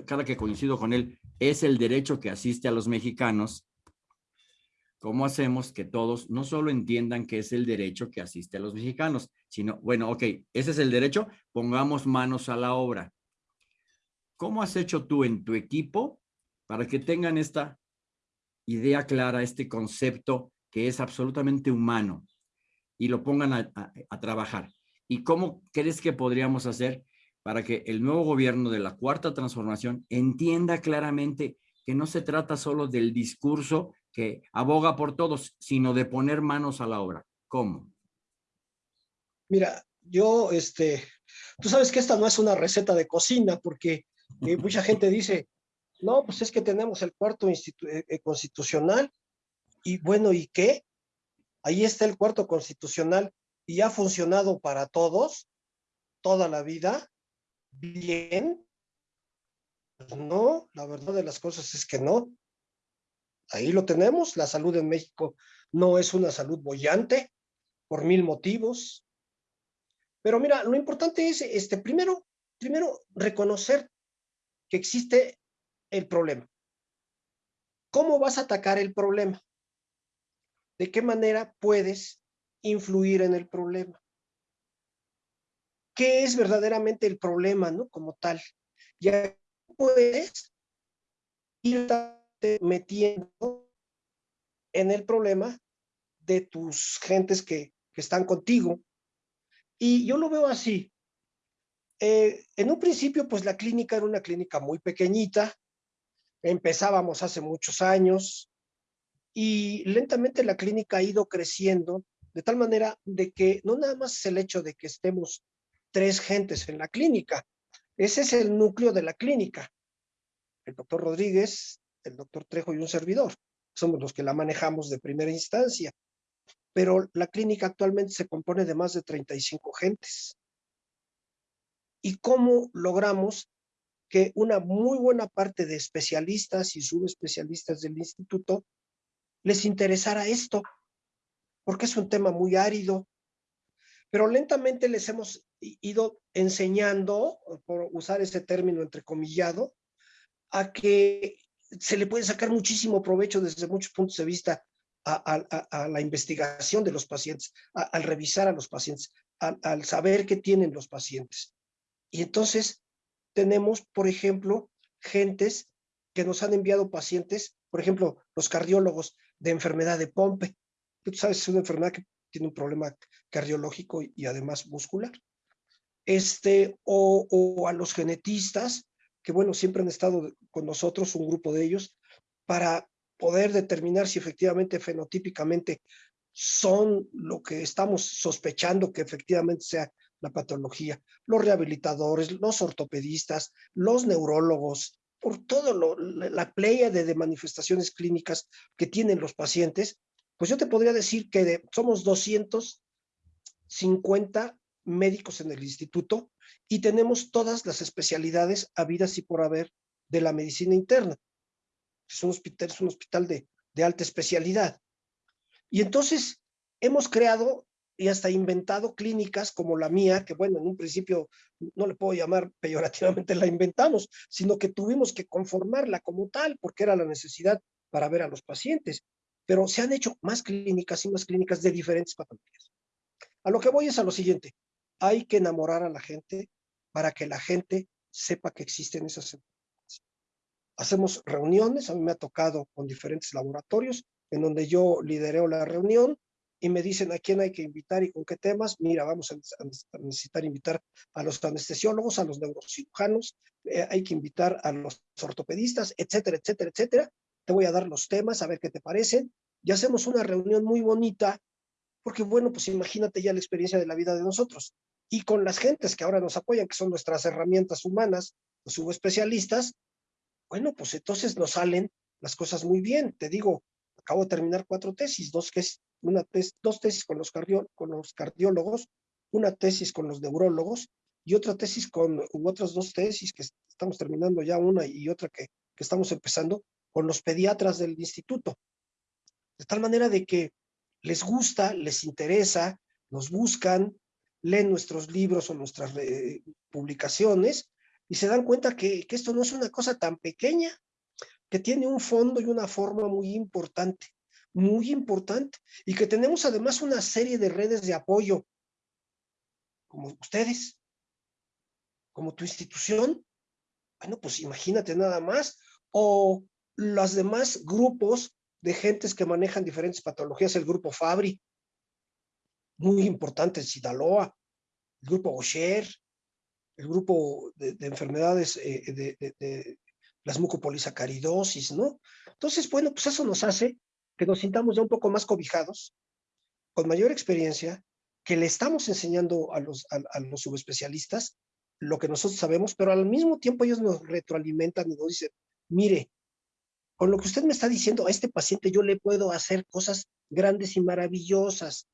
cada que coincido con él, es el derecho que asiste a los mexicanos, ¿cómo hacemos que todos no solo entiendan que es el derecho que asiste a los mexicanos, sino, bueno, ok, ese es el derecho, pongamos manos a la obra. ¿Cómo has hecho tú en tu equipo para que tengan esta idea clara, este concepto que es absolutamente humano y lo pongan a, trabajar? ¿Y cómo crees que podríamos hacer para que el nuevo gobierno de la Cuarta Transformación entienda claramente que no se trata solo del discurso que aboga por todos, sino de poner manos a la obra? ¿Cómo? Mira, yo, este, tú sabes que esta no es una receta de cocina, porque y mucha gente dice, no, pues es que tenemos el cuarto eh, eh, constitucional y bueno, ¿y qué? Ahí está el cuarto constitucional y ha funcionado para todos toda la vida bien. No, la verdad de las cosas es que no. Ahí lo tenemos, la salud en México no es una salud bollante por mil motivos. Pero mira, lo importante es, este, primero, primero reconocer que existe el problema. ¿Cómo vas a atacar el problema? ¿De qué manera puedes influir en el problema? ¿Qué es verdaderamente el problema, no? Como tal. Ya puedes irte metiendo en el problema de tus gentes que, están contigo. Y yo lo veo así. Eh, en un principio, pues la clínica era una clínica muy pequeñita, empezábamos hace muchos años y lentamente la clínica ha ido creciendo de tal manera de que no nada más es el hecho de que estemos tres gentes en la clínica, ese es el núcleo de la clínica. El doctor Rodríguez, el doctor Trejo y un servidor. Somos los que la manejamos de primera instancia. Pero la clínica actualmente se compone de más de 35 gentes y cómo logramos que una muy buena parte de especialistas y subespecialistas del instituto les interesara esto, porque es un tema muy árido, pero lentamente les hemos ido enseñando, por usar ese término entrecomillado, a que se le puede sacar muchísimo provecho desde muchos puntos de vista a, la investigación de los pacientes, al revisar a los pacientes, al saber qué tienen los pacientes. Y entonces tenemos, por ejemplo, gentes que nos han enviado pacientes, por ejemplo, los cardiólogos de enfermedad de Pompe. Tú sabes, es una enfermedad que tiene un problema cardiológico y, además muscular. Este, o, o, a los genetistas, que bueno, siempre han estado con nosotros, un grupo de ellos, para poder determinar si efectivamente fenotípicamente son lo que estamos sospechando que efectivamente sea la patología, los rehabilitadores, los ortopedistas, los neurólogos, por todo lo, la playa de, manifestaciones clínicas que tienen los pacientes, pues yo te podría decir que somos 250 médicos en el instituto y tenemos todas las especialidades habidas y por haber de la medicina interna. Es un hospital, es un hospital de, de alta especialidad. Y entonces hemos creado y hasta inventado clínicas como la mía, que bueno, en un principio no le puedo llamar peyorativamente la inventamos, sino que tuvimos que conformarla como tal, porque era la necesidad para ver a los pacientes. Pero se han hecho más clínicas y más clínicas de diferentes patologías. A lo que voy es a lo siguiente, hay que enamorar a la gente para que la gente sepa que existen esas enfermedades. Hacemos reuniones, a mí me ha tocado con diferentes laboratorios, en donde yo lidereo la reunión, y me dicen a quién hay que invitar y con qué temas. Mira, vamos a, necesitar invitar a los anestesiólogos, a los neurocirujanos, eh, hay que invitar a los ortopedistas, etcétera, etcétera, etcétera. Te voy a dar los temas, a ver qué te parecen. Y hacemos una reunión muy bonita, porque bueno, pues imagínate ya la experiencia de la vida de nosotros. Y con las gentes que ahora nos apoyan, que son nuestras herramientas humanas, los subespecialistas, bueno, pues entonces nos salen las cosas muy bien. Te digo, acabo de terminar cuatro tesis, dos, que es una dos tesis con los, con los cardiólogos una tesis con los neurólogos y otra tesis con, u otras dos tesis que estamos terminando ya una y otra que, que estamos empezando con los pediatras del instituto. De tal manera de que les gusta, les interesa, nos buscan, leen nuestros libros o nuestras eh, publicaciones y se dan cuenta que, que esto no es una cosa tan pequeña, que tiene un fondo y una forma muy importante, muy importante, y que tenemos además una serie de redes de apoyo, como ustedes, como tu institución, bueno, pues imagínate nada más, o los demás grupos de gentes que manejan diferentes patologías, el grupo Fabri, muy importante en Sinaloa, el grupo Osher, el grupo de, enfermedades eh, de, de, las mucopolisacaridosis, ¿no? Entonces, bueno, pues eso nos hace que nos sintamos ya un poco más cobijados, con mayor experiencia, que le estamos enseñando a los, a los subespecialistas lo que nosotros sabemos, pero al mismo tiempo ellos nos retroalimentan y nos dicen, mire, con lo que usted me está diciendo a este paciente yo le puedo hacer cosas grandes y maravillosas.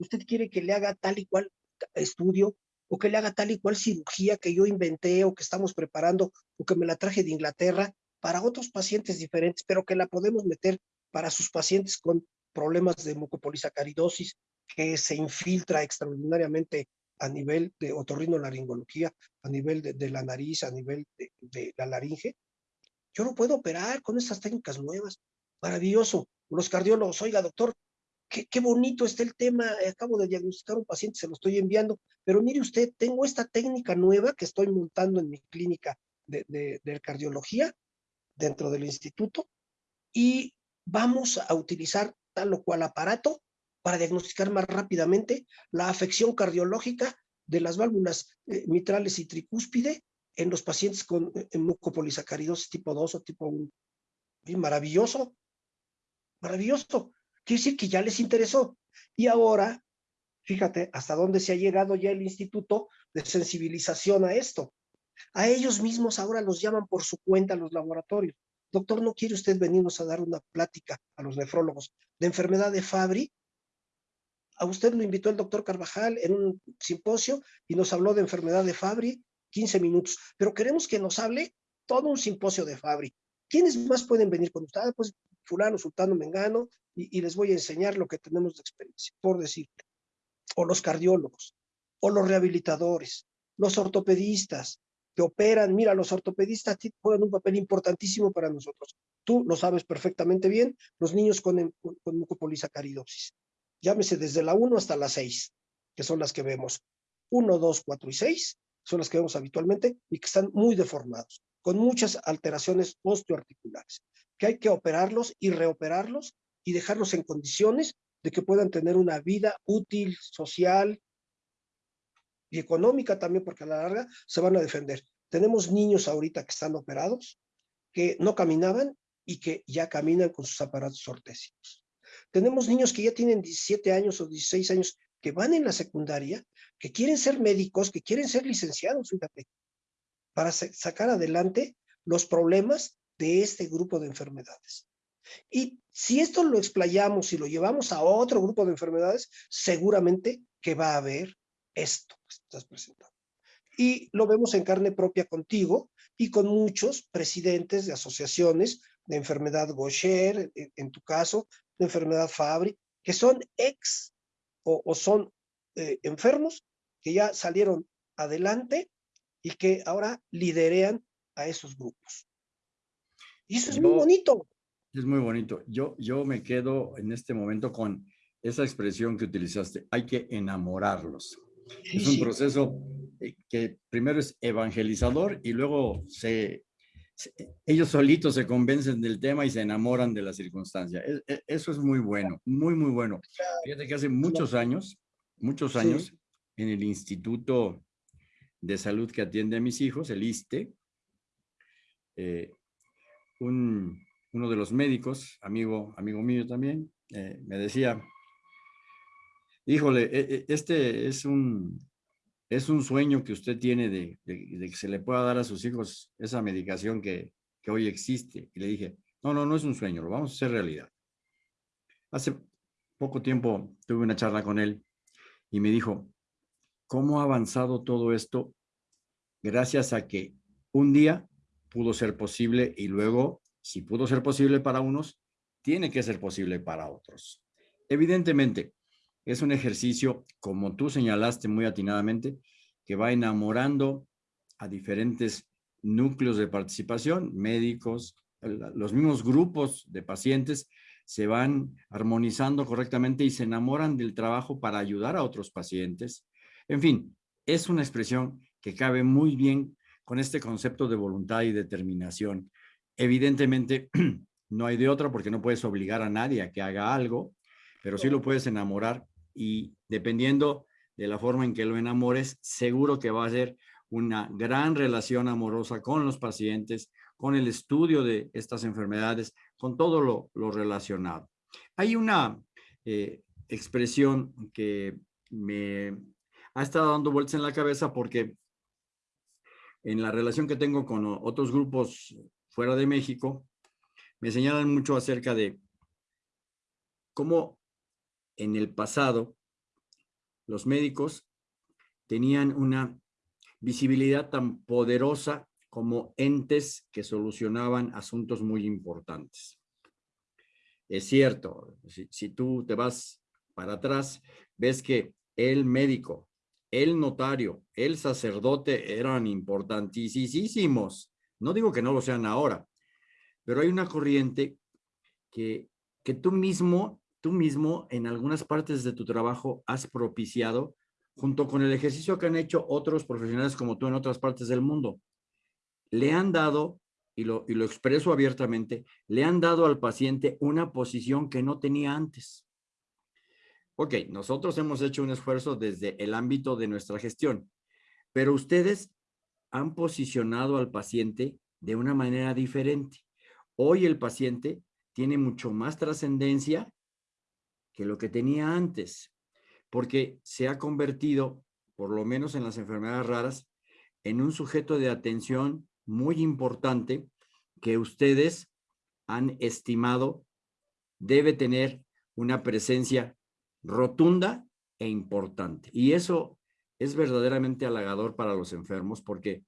Usted quiere que le haga tal y cual estudio o que le haga tal y cual cirugía que yo inventé o que estamos preparando o que me la traje de Inglaterra para otros pacientes diferentes, pero que la podemos meter para sus pacientes con problemas de mucopolisacaridosis que se infiltra extraordinariamente a nivel de otorrinolaringología, a nivel de, la nariz, a nivel de, la laringe. Yo no puedo operar con estas técnicas nuevas. Maravilloso. Los cardiólogos, oiga, doctor, qué, bonito está el tema. Acabo de diagnosticar un paciente, se lo estoy enviando. Pero mire usted, tengo esta técnica nueva que estoy montando en mi clínica de, de cardiología dentro del instituto y vamos a utilizar tal o cual aparato para diagnosticar más rápidamente la afección cardiológica de las válvulas eh, mitrales y tricúspide en los pacientes con eh, mucopolisacaridosis tipo 2 o tipo 1. maravilloso, maravilloso. Quiere decir que ya les interesó. Y ahora, fíjate hasta dónde se ha llegado ya el instituto de sensibilización a esto. A ellos mismos ahora los llaman por su cuenta los laboratorios. Doctor, ¿no quiere usted venirnos a dar una plática a los nefrólogos de enfermedad de Fabry? A usted lo invitó el doctor Carvajal en un simposio y nos habló de enfermedad de Fabry, 15 minutos. Pero queremos que nos hable todo un simposio de Fabry. ¿Quiénes más pueden venir con usted? Ah, pues fulano, sultano, mengano, y, les voy a enseñar lo que tenemos de experiencia, por decirte. O los cardiólogos, o los rehabilitadores, los ortopedistas, que operan. Mira, los ortopedistas juegan un papel importantísimo para nosotros. Tú lo sabes perfectamente bien, los niños con, con mucopolisacaridosis llámese desde la 1 hasta la 6, que son las que vemos. 1, 2, 4 y 6 son las que vemos habitualmente y que están muy deformados, con muchas alteraciones osteoarticulares, que hay que operarlos y reoperarlos y dejarlos en condiciones de que puedan tener una vida útil, social y económica también, porque a la larga se van a defender. Tenemos niños ahorita que están operados, que no caminaban y que ya caminan con sus aparatos ortésicos. Tenemos niños que ya tienen 17 años o 16 años que van en la secundaria, que quieren ser médicos, que quieren ser licenciados, fíjate, para sacar adelante los problemas de este grupo de enfermedades. Y si esto lo explayamos y lo llevamos a otro grupo de enfermedades, seguramente que va a haber esto que estás presentando. Y lo vemos en carne propia contigo y con muchos presidentes de asociaciones de enfermedad Gaucher, en tu caso, de enfermedad Fabry, que son ex o, son eh, enfermos que ya salieron adelante y que ahora liderean a esos grupos. Y eso es muy bonito. Es muy bonito. Yo, yo me quedo en este momento con esa expresión que utilizaste, hay que enamorarlos. es un proceso eh, que primero es evangelizador y luego se ellos solitos se convencen del tema y se enamoran de la circunstancia. E, e, eso es muy bueno, muy, muy bueno. Fíjate que hace muchos años, muchos años, en el Instituto de Salud que atiende a mis hijos, el ISTE, eh, uno de los médicos, amigo, amigo mío también, eh, me decía, híjole, e, este es un, es un sueño que usted tiene de, que se le pueda dar a sus hijos esa medicación que, que hoy existe. Y le dije, no, no, no es un sueño, lo vamos a hacer realidad. Hace poco tiempo tuve una charla con él y me dijo, cómo ha avanzado todo esto gracias a que un día pudo ser posible y luego, si pudo ser posible para unos, tiene que ser posible para otros. Evidentemente, es un ejercicio, como tú señalaste muy atinadamente, que va enamorando a diferentes núcleos de participación, médicos, los mismos grupos de pacientes se van armonizando correctamente y se enamoran del trabajo para ayudar a otros pacientes. En fin, es una expresión que cabe muy bien con este concepto de voluntad y determinación. Evidentemente, no hay de otra porque no puedes obligar a nadie a que haga algo, pero sí lo puedes enamorar y dependiendo de la forma en que lo enamores, seguro que va a ser una gran relación amorosa con los pacientes, con el estudio de estas enfermedades, con todo lo, relacionado. Hay una eh, expresión que me ha estado dando vueltas en la cabeza porque en la relación que tengo con otros grupos fuera de México, me señalan mucho acerca de cómo en el pasado los médicos tenían una visibilidad tan poderosa como entes que solucionaban asuntos muy importantes. Es cierto, si, tú te vas para atrás, ves que el médico, el notario, el sacerdote eran importantísimos. No digo que no lo sean ahora, pero hay una corriente que, que tú mismo, tú mismo en algunas partes de tu trabajo has propiciado junto con el ejercicio que han hecho otros profesionales como tú en otras partes del mundo le han dado, y lo, expreso abiertamente, le han dado al paciente una posición que no tenía antes. Ok, nosotros hemos hecho un esfuerzo desde el ámbito de nuestra gestión, pero ustedes han posicionado al paciente de una manera diferente. Hoy el paciente tiene mucho más trascendencia que lo que tenía antes, porque se ha convertido, por lo menos en las enfermedades raras, en un sujeto de atención muy importante que ustedes han estimado debe tener una presencia rotunda e importante. Y eso es verdaderamente halagador para los enfermos porque,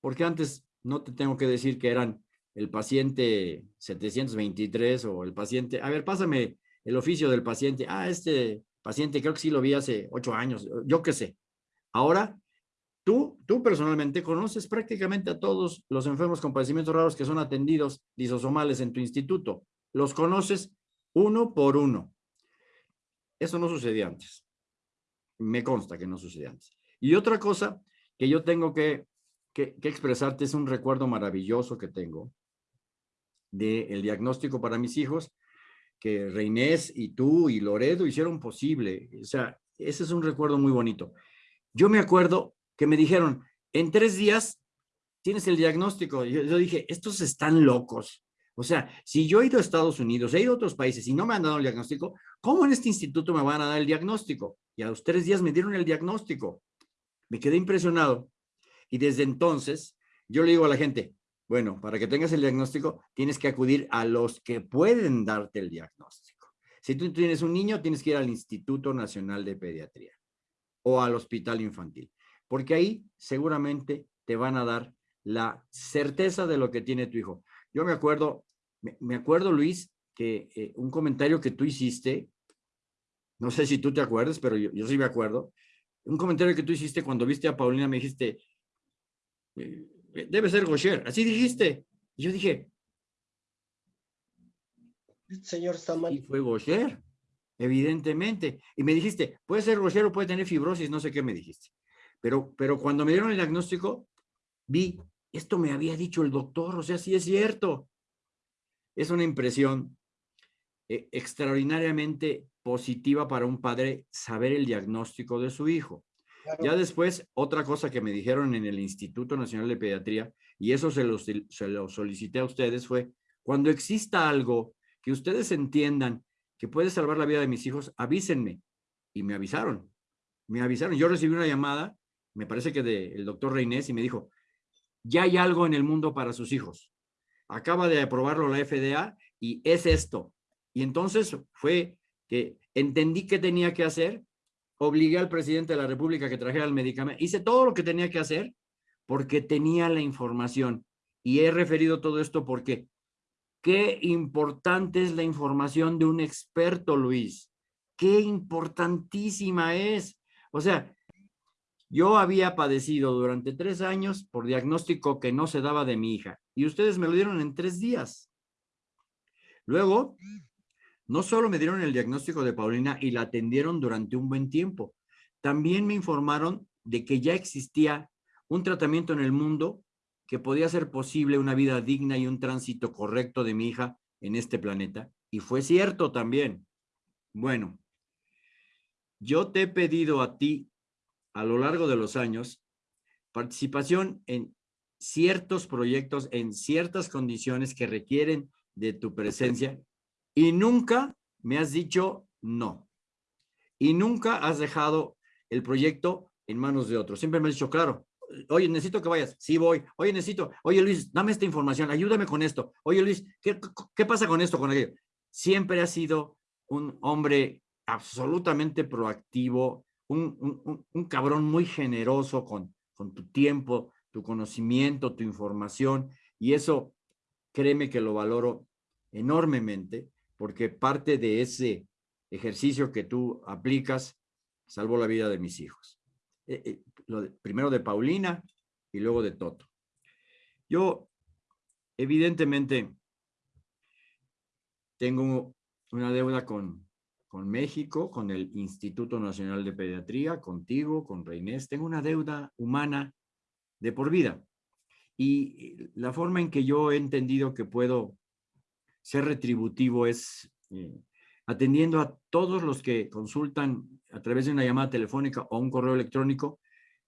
porque antes no te tengo que decir que eran el paciente 723 o el paciente, a ver, pásame el oficio del paciente. Ah, este paciente creo que sí lo vi hace ocho años, yo qué sé. Ahora Tú, tú personalmente conoces prácticamente a todos los enfermos con padecimientos raros que son atendidos disosomales en tu instituto. Los conoces uno por uno. Eso no sucedía antes. Me consta que no sucedía antes. Y otra cosa que yo tengo que, que, expresarte es un recuerdo maravilloso que tengo del diagnóstico para mis hijos que Reinés y tú y Loredo hicieron posible. O sea, ese es un recuerdo muy bonito. Yo me acuerdo que me dijeron, en tres días tienes el diagnóstico. Yo, dije, estos están locos. O sea, si yo he ido a Estados Unidos, he ido a otros países y no me han dado el diagnóstico, ¿cómo en este instituto me van a dar el diagnóstico? Y a los tres días me dieron el diagnóstico. Me quedé impresionado. Y desde entonces, yo le digo a la gente, bueno, para que tengas el diagnóstico, tienes que acudir a los que pueden darte el diagnóstico. Si tú tienes un niño, tienes que ir al Instituto Nacional de Pediatría o al Hospital Infantil porque ahí seguramente te van a dar la certeza de lo que tiene tu hijo. Yo me acuerdo, me, acuerdo Luis, que eh, un comentario que tú hiciste, no sé si tú te acuerdas, pero yo, sí me acuerdo, un comentario que tú hiciste cuando viste a Paulina, me dijiste, eh, debe ser Gosher, así dijiste. Y yo dije, el señor está mal. Y fue Gosher, evidentemente. Y me dijiste, puede ser Gosher o puede tener fibrosis, no sé qué me dijiste. Pero, pero cuando me dieron el diagnóstico, vi, esto me había dicho el doctor, o sea, sí es cierto. Es una impresión eh, extraordinariamente positiva para un padre saber el diagnóstico de su hijo. Ya después, otra cosa que me dijeron en el Instituto Nacional de Pediatría, y eso se lo, se lo solicité a ustedes, fue, cuando exista algo que ustedes entiendan que puede salvar la vida de mis hijos, avísenme. Y me avisaron. Me avisaron. Yo recibí una llamada me parece que del doctor Reinés, y me dijo, ya hay algo en el mundo para sus hijos. Acaba de aprobarlo la FDA y es esto. Y entonces fue que entendí qué tenía que hacer obligué al presidente de la República que trajera el medicamento. Hice todo lo que tenía que hacer porque tenía la información. Y he referido todo esto porque qué importante es la información de un experto, Luis. Qué importantísima es. O sea, yo había padecido durante tres años por diagnóstico que no se daba de mi hija y ustedes me lo dieron en tres días. Luego, no solo me dieron el diagnóstico de Paulina y la atendieron durante un buen tiempo, también me informaron de que ya existía un tratamiento en el mundo que podía hacer posible una vida digna y un tránsito correcto de mi hija en este planeta. Y fue cierto también. Bueno, yo te he pedido a ti a lo largo de los años participación en ciertos proyectos, en ciertas condiciones que requieren de tu presencia y nunca me has dicho no. Y nunca has dejado el proyecto en manos de otros. Siempre me has dicho, claro, oye, necesito que vayas. Sí, voy. Oye, necesito. Oye, Luis, dame esta información. Ayúdame con esto. Oye, Luis, ¿qué, pasa con esto, con aquello? Siempre has sido un hombre absolutamente proactivo, un, un, cabrón muy generoso con, con tu tiempo, tu conocimiento, tu información. Y eso, créeme que lo valoro enormemente, porque parte de ese ejercicio que tú aplicas salvó la vida de mis hijos. Eh, eh, primero de Paulina y luego de Toto. Yo, evidentemente, tengo una deuda con, con México, con el Instituto Nacional de Pediatría, contigo, con Reinés. Tengo una deuda humana de por vida. Y la forma en que yo he entendido que puedo ser retributivo es eh, atendiendo a todos los que consultan a través de una llamada telefónica o un correo electrónico,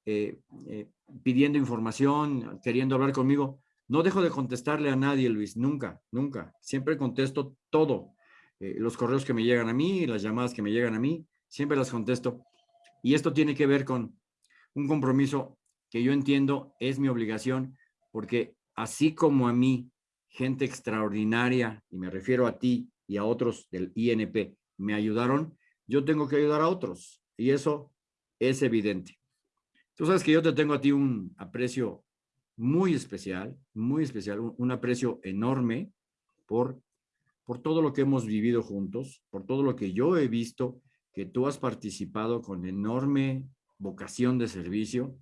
eh, eh, pidiendo información, queriendo hablar conmigo. No dejo de contestarle a nadie, Luis, nunca, nunca. Siempre contesto todo. Los correos que me llegan a mí, las llamadas que me llegan a mí, siempre las contesto. Y esto tiene que ver con un compromiso que yo entiendo es mi obligación, porque así como a mí gente extraordinaria, y me refiero a ti y a otros del INP, me ayudaron, yo tengo que ayudar a otros. Y eso es evidente. Tú sabes que yo te tengo a ti un aprecio muy especial, muy especial, un, aprecio enorme por, por todo lo que hemos vivido juntos, por todo lo que yo he visto, que tú has participado con enorme vocación de servicio,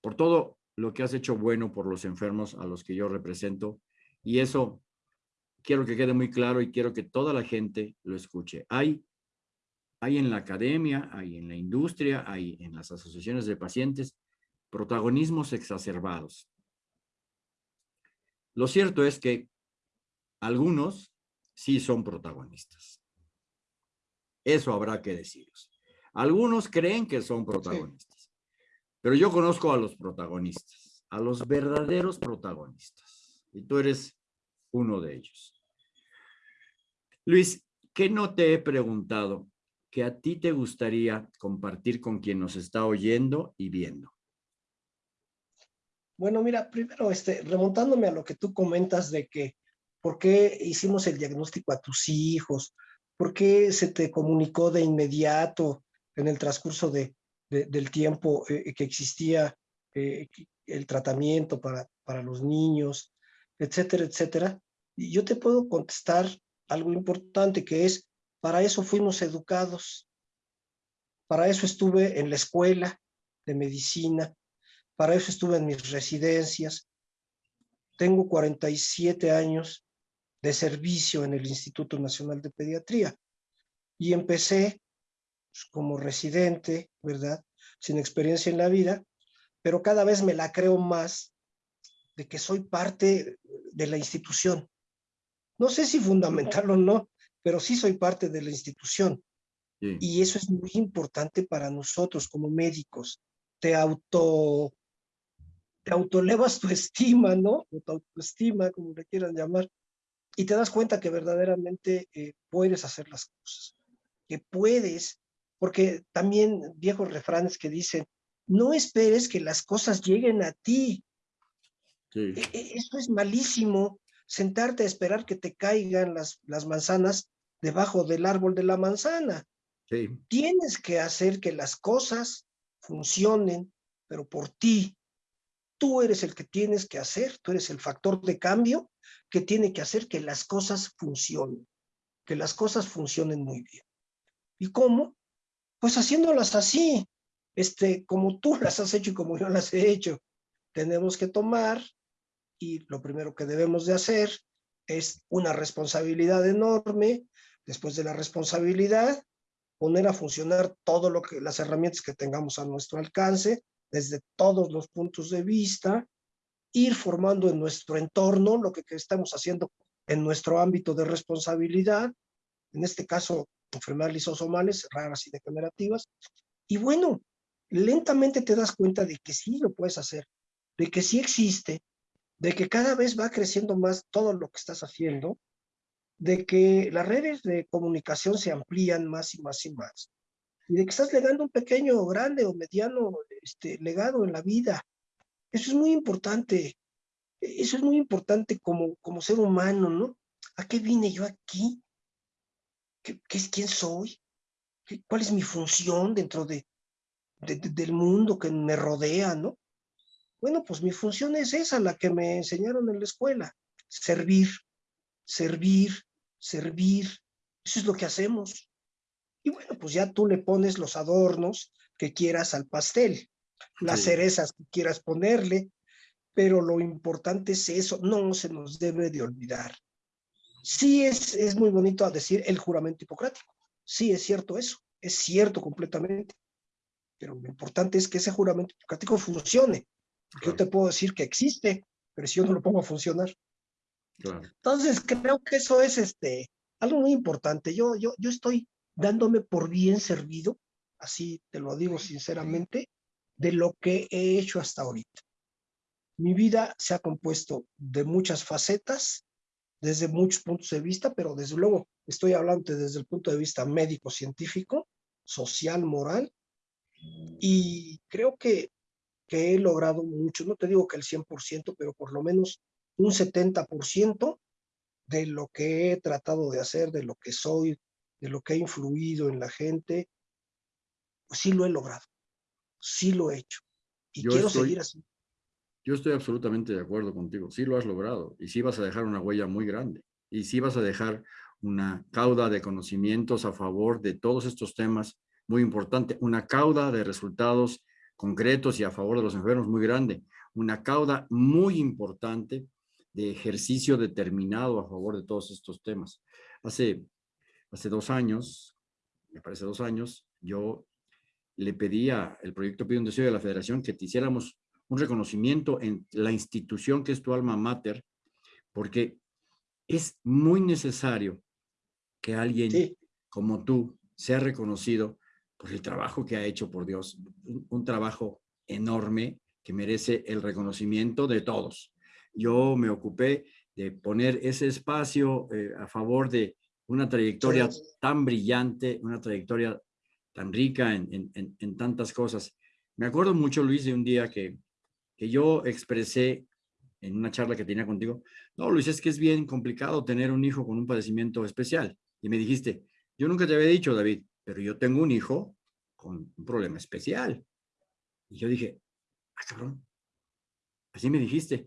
por todo lo que has hecho bueno por los enfermos a los que yo represento y eso quiero que quede muy claro y quiero que toda la gente lo escuche. Hay, hay en la academia, hay en la industria, hay en las asociaciones de pacientes, protagonismos exacerbados. Lo cierto es que algunos sí son protagonistas. Eso habrá que deciros. Algunos creen que son protagonistas, pero yo conozco a los protagonistas, a los verdaderos protagonistas y tú eres uno de ellos. Luis, ¿qué no te he preguntado que a ti te gustaría compartir con quien nos está oyendo y viendo? Bueno, mira, primero, este, remontándome a lo que tú comentas de que por qué hicimos el diagnóstico a tus hijos, por qué se te comunicó de inmediato en el transcurso de, del tiempo eh, que existía eh, el tratamiento para, para los niños, etcétera, etcétera. Y yo te puedo contestar algo importante que es, para eso fuimos educados, para eso estuve en la escuela de medicina, para eso estuve en mis residencias. Tengo 47 años de servicio en el Instituto Nacional de Pediatría y empecé pues, como residente, ¿verdad? Sin experiencia en la vida, pero cada vez me la creo más de que soy parte de la institución. No sé si fundamental o no, pero sí soy parte de la institución. Y eso es muy importante para nosotros como médicos. Te auto, te autolevas tu estima, ¿no? O tu autoestima, como le quieran llamar, y te das cuenta que verdaderamente eh, puedes hacer las cosas, que puedes, porque también viejos refranes que dicen, no esperes que las cosas lleguen a ti, e, e, eso es malísimo, sentarte a esperar que te caigan las, las manzanas debajo del árbol de la manzana. Tienes que hacer que las cosas funcionen, pero por ti. Tú eres el que tienes que hacer, tú eres el factor de cambio que tiene que hacer que las cosas funcionen, que las cosas funcionen muy bien. ¿Y cómo? Pues haciéndolas así, este, como tú las has hecho y como yo las he hecho. Tenemos que tomar y lo primero que debemos de hacer es una responsabilidad enorme. Después de la responsabilidad, poner a funcionar todo lo que las herramientas que tengamos a nuestro alcance desde todos los puntos de vista, ir formando en nuestro entorno lo que, que estamos haciendo en nuestro ámbito de responsabilidad, en este caso enfermedades lisosomales raras y degenerativas, y bueno, lentamente te das cuenta de que sí lo puedes hacer, de que sí existe, de que cada vez va creciendo más todo lo que estás haciendo, de que las redes de comunicación se amplían más y más y más, y de que estás legando un pequeño, grande o mediano este, legado en la vida. Eso es muy importante. Eso es muy importante como, como ser humano, ¿no? ¿A qué vine yo aquí? ¿Qué, qué es quién soy? ¿Cuál es mi función dentro de, del mundo que me rodea, ¿no? Bueno, pues mi función es esa, la que me enseñaron en la escuela, servir, servir, servir. Eso es lo que hacemos. Y bueno, pues ya tú le pones los adornos que quieras al pastel, las cerezas que quieras ponerle, pero lo importante es eso, no se nos debe de olvidar. Sí es, es muy bonito decir el juramento hipocrático, sí es cierto eso, es cierto completamente, pero lo importante es que ese juramento hipocrático funcione. Porque yo te puedo decir que existe, pero si yo no lo pongo a funcionar. Entonces creo que eso es este, algo muy importante. Yo, yo, yo estoy dándome por bien servido, así te lo digo sinceramente, de lo que he hecho hasta ahorita. Mi vida se ha compuesto de muchas facetas, desde muchos puntos de vista, pero desde luego estoy hablando desde el punto de vista médico-científico, social, moral, y creo que, que he logrado mucho, no te digo que el 100%, pero por lo menos un 70% de lo que he tratado de hacer, de lo que soy, de lo que he influido en la gente, pues sí lo he logrado, sí lo he hecho. Y quiero seguir así. Yo estoy absolutamente de acuerdo contigo, sí lo has logrado y sí vas a dejar una huella muy grande y sí vas a dejar una cauda de conocimientos a favor de todos estos temas muy importante, una cauda de resultados concretos y a favor de los enfermos muy grande, una cauda muy importante de ejercicio determinado a favor de todos estos temas. Hace, hace dos años, me parece dos años, yo le pedía, el proyecto pidió un deseo de la federación que te hiciéramos un reconocimiento en la institución que es tu alma mater, porque es muy necesario que alguien como tú sea reconocido por el trabajo que ha hecho, por Dios, un, trabajo enorme que merece el reconocimiento de todos. Yo me ocupé de poner ese espacio eh, a favor de una trayectoria tan brillante, una trayectoria tan rica en, en, tantas cosas. Me acuerdo mucho, Luis, de un día que, que yo expresé en una charla que tenía contigo, no, Luis, es que es bien complicado tener un hijo con un padecimiento especial. Y me dijiste, yo nunca te había dicho, David, pero yo tengo un hijo con un problema especial. Y yo dije, ah, cabrón, así me dijiste.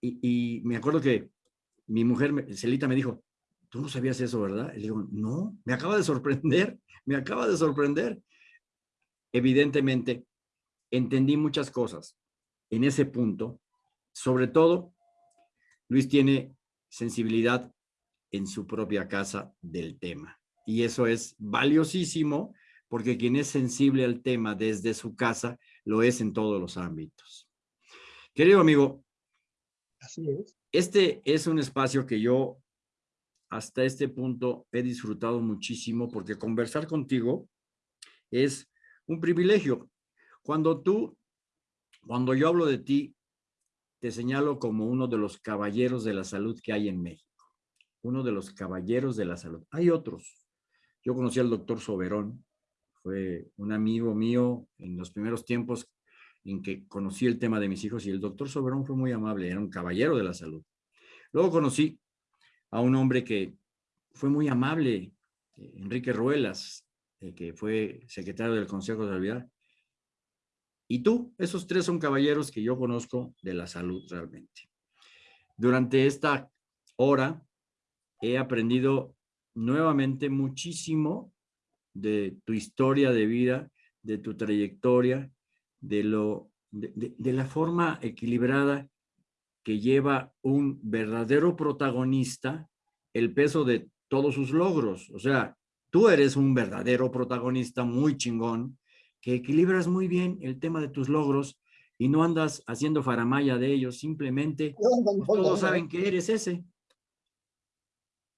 Y, me acuerdo que mi mujer, Celita, me dijo, tú no sabías eso, ¿verdad? Y le digo, no, me acaba de sorprender, me acaba de sorprender. Evidentemente, entendí muchas cosas en ese punto. Sobre todo, Luis tiene sensibilidad en su propia casa del tema. Y eso es valiosísimo porque quien es sensible al tema desde su casa lo es en todos los ámbitos. Querido amigo, Así es. este es un espacio que yo hasta este punto he disfrutado muchísimo porque conversar contigo es un privilegio. Cuando tú, cuando yo hablo de ti, te señalo como uno de los caballeros de la salud que hay en México. Uno de los caballeros de la salud. Hay otros. Yo conocí al doctor Soberón, fue un amigo mío en los primeros tiempos en que conocí el tema de mis hijos y el doctor Soberón fue muy amable, era un caballero de la salud. Luego conocí a un hombre que fue muy amable, Enrique Ruelas, eh, que fue secretario del Consejo de Salud. Y tú, esos tres son caballeros que yo conozco de la salud realmente. Durante esta hora he aprendido nuevamente muchísimo de tu historia de vida, de tu trayectoria, de, lo, de, la forma equilibrada que lleva un verdadero protagonista el peso de todos sus logros. O sea, tú eres un verdadero protagonista muy chingón, que equilibras muy bien el tema de tus logros y no andas haciendo faramaya de ellos, simplemente todos saben que eres ese.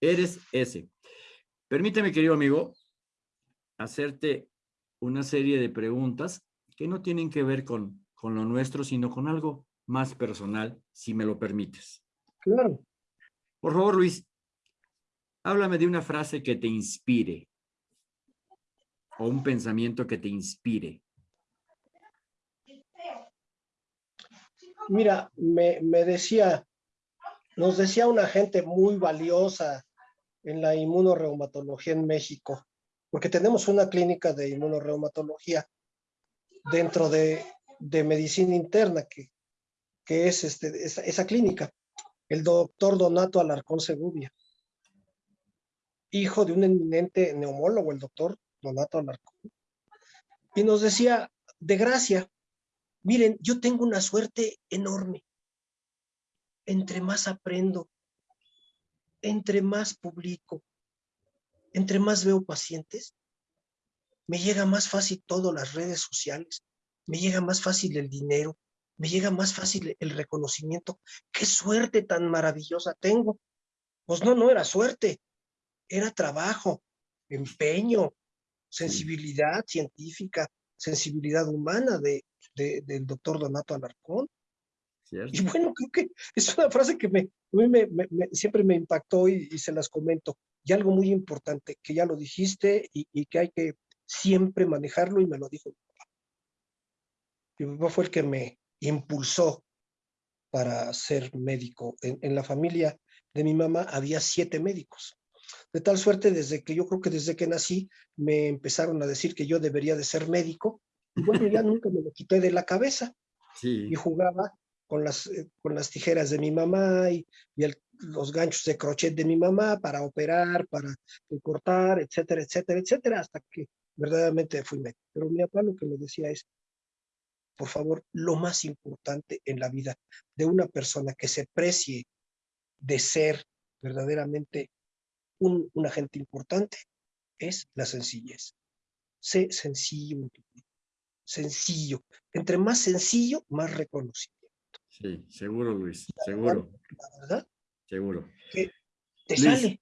Eres ese. Permíteme, querido amigo, hacerte una serie de preguntas que no tienen que ver con, con lo nuestro, sino con algo más personal, si me lo permites. Claro. Por favor, Luis, háblame de una frase que te inspire o un pensamiento que te inspire. Mira, me, me decía, nos decía una gente muy valiosa en la inmunoreumatología en México, porque tenemos una clínica de inmunoreumatología dentro de, de medicina interna, que, que es este, esa, clínica, el doctor Donato Alarcón Segubia, hijo de un eminente neumólogo, el doctor Donato Alarcón, y nos decía, de gracia, miren, yo tengo una suerte enorme, entre más aprendo, entre más publico, entre más veo pacientes, me llega más fácil todo las redes sociales, me llega más fácil el dinero, me llega más fácil el reconocimiento. ¡Qué suerte tan maravillosa tengo! Pues no, no era suerte, era trabajo, empeño, sensibilidad científica, sensibilidad humana de, del doctor Donato Alarcón. Y bueno, creo que es una frase que me, siempre me impactó y, se las comento. Y algo muy importante, que ya lo dijiste y, que hay que siempre manejarlo y me lo dijo mi papá. Mi papá fue el que me impulsó para ser médico. En, en, la familia de mi mamá había siete médicos. De tal suerte, desde que yo creo que desde que nací, me empezaron a decir que yo debería de ser médico. Y bueno, ya nunca me lo quité de la cabeza. Sí. Y jugaba con las, eh, con las tijeras de mi mamá y, y el, los ganchos de crochet de mi mamá para operar, para cortar, etcétera, etcétera, etcétera, hasta que verdaderamente fui médico. Pero mi papá lo que me decía es, por favor, lo más importante en la vida de una persona que se precie de ser verdaderamente un, un agente importante es la sencillez. Sé sencillo, sencillo. Entre más sencillo, más reconocido. Sí, seguro, Luis, seguro. verdad. Seguro. Que te sale.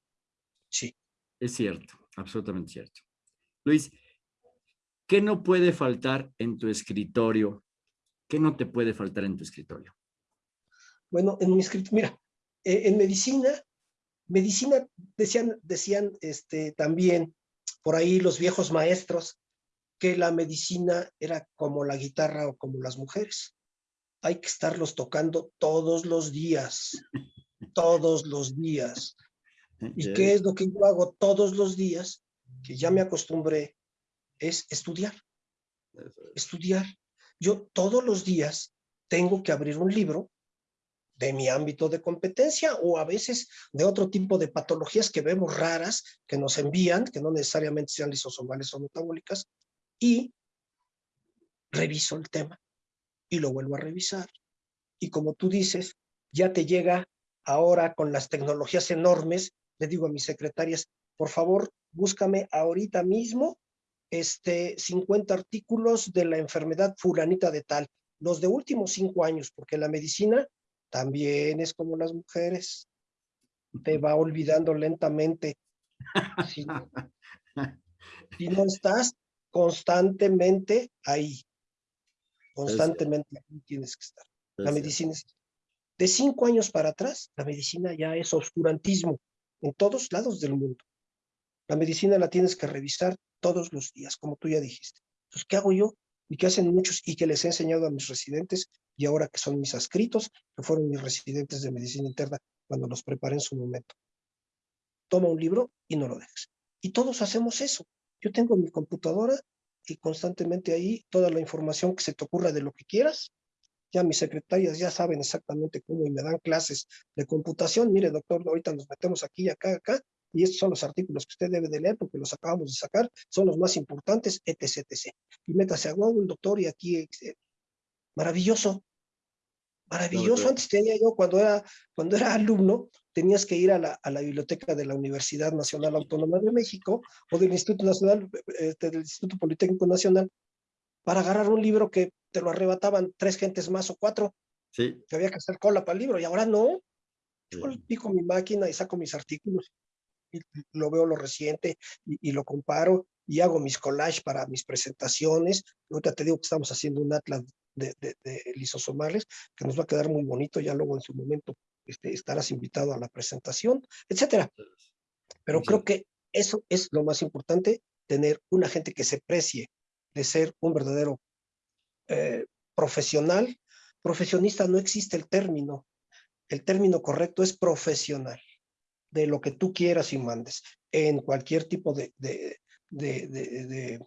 Sí. Es cierto, absolutamente cierto. Luis, ¿qué no puede faltar en tu escritorio? ¿Qué no te puede faltar en tu escritorio? Bueno, en mi escritorio, mira, eh, en medicina, medicina decían, decían este, también por ahí los viejos maestros que la medicina era como la guitarra o como las mujeres hay que estarlos tocando todos los días, todos los días. ¿Y qué es lo que yo hago todos los días? Que ya me acostumbré, es estudiar. Estudiar. Yo todos los días tengo que abrir un libro de mi ámbito de competencia o a veces de otro tipo de patologías que vemos raras, que nos envían, que no necesariamente sean lisosomales o metabólicas, y reviso el tema y lo vuelvo a revisar. Y como tú dices, ya te llega ahora con las tecnologías enormes, le digo a mis secretarias, por favor, búscame ahorita mismo este 50 artículos de la enfermedad fulanita de tal, los de últimos cinco años, porque la medicina también es como las mujeres, te va olvidando lentamente. Si si no estás constantemente ahí. Constantemente tienes que estar. La medicina es... De cinco años para atrás, la medicina ya es oscurantismo en todos lados del mundo. La medicina la tienes que revisar todos los días, como tú ya dijiste. Entonces, ¿qué hago yo? Y qué hacen muchos y que les he enseñado a mis residentes y ahora que son mis adscritos, que fueron mis residentes de medicina interna cuando los preparé en su momento. Toma un libro y no lo dejes. Y todos hacemos eso. Yo tengo mi computadora y constantemente ahí toda la información que se te ocurra de lo que quieras. Ya mis secretarias ya saben exactamente cómo y me dan clases de computación. Mire, doctor, ahorita nos metemos aquí, acá, acá, y estos son los artículos que usted debe de leer porque los acabamos de sacar, son los más importantes, etc, etc. Y métase a Google, doctor, y aquí, eh, maravilloso, maravilloso. Antes tenía yo, cuando era, cuando era alumno, tenías que ir a la, a la, biblioteca de la Universidad Nacional Autónoma de México o del Instituto Nacional, este, del Instituto Politécnico Nacional, para agarrar un libro que te lo arrebataban tres gentes más o cuatro. Sí. Que había que hacer cola para el libro, y ahora no. Yo pico mi máquina y saco mis artículos, lo veo lo reciente, y, y lo comparo, y hago mis collages para mis presentaciones. Ahorita te digo que estamos haciendo un atlas de, de, de, lisosomales, que nos va a quedar muy bonito, ya luego en su momento este, estarás invitado a la presentación, etcétera. Pero sí. creo que eso es lo más importante, tener una gente que se precie de ser un verdadero eh, profesional. Profesionista no existe el término, el término correcto es profesional, de lo que tú quieras y mandes, en cualquier tipo de, de, de,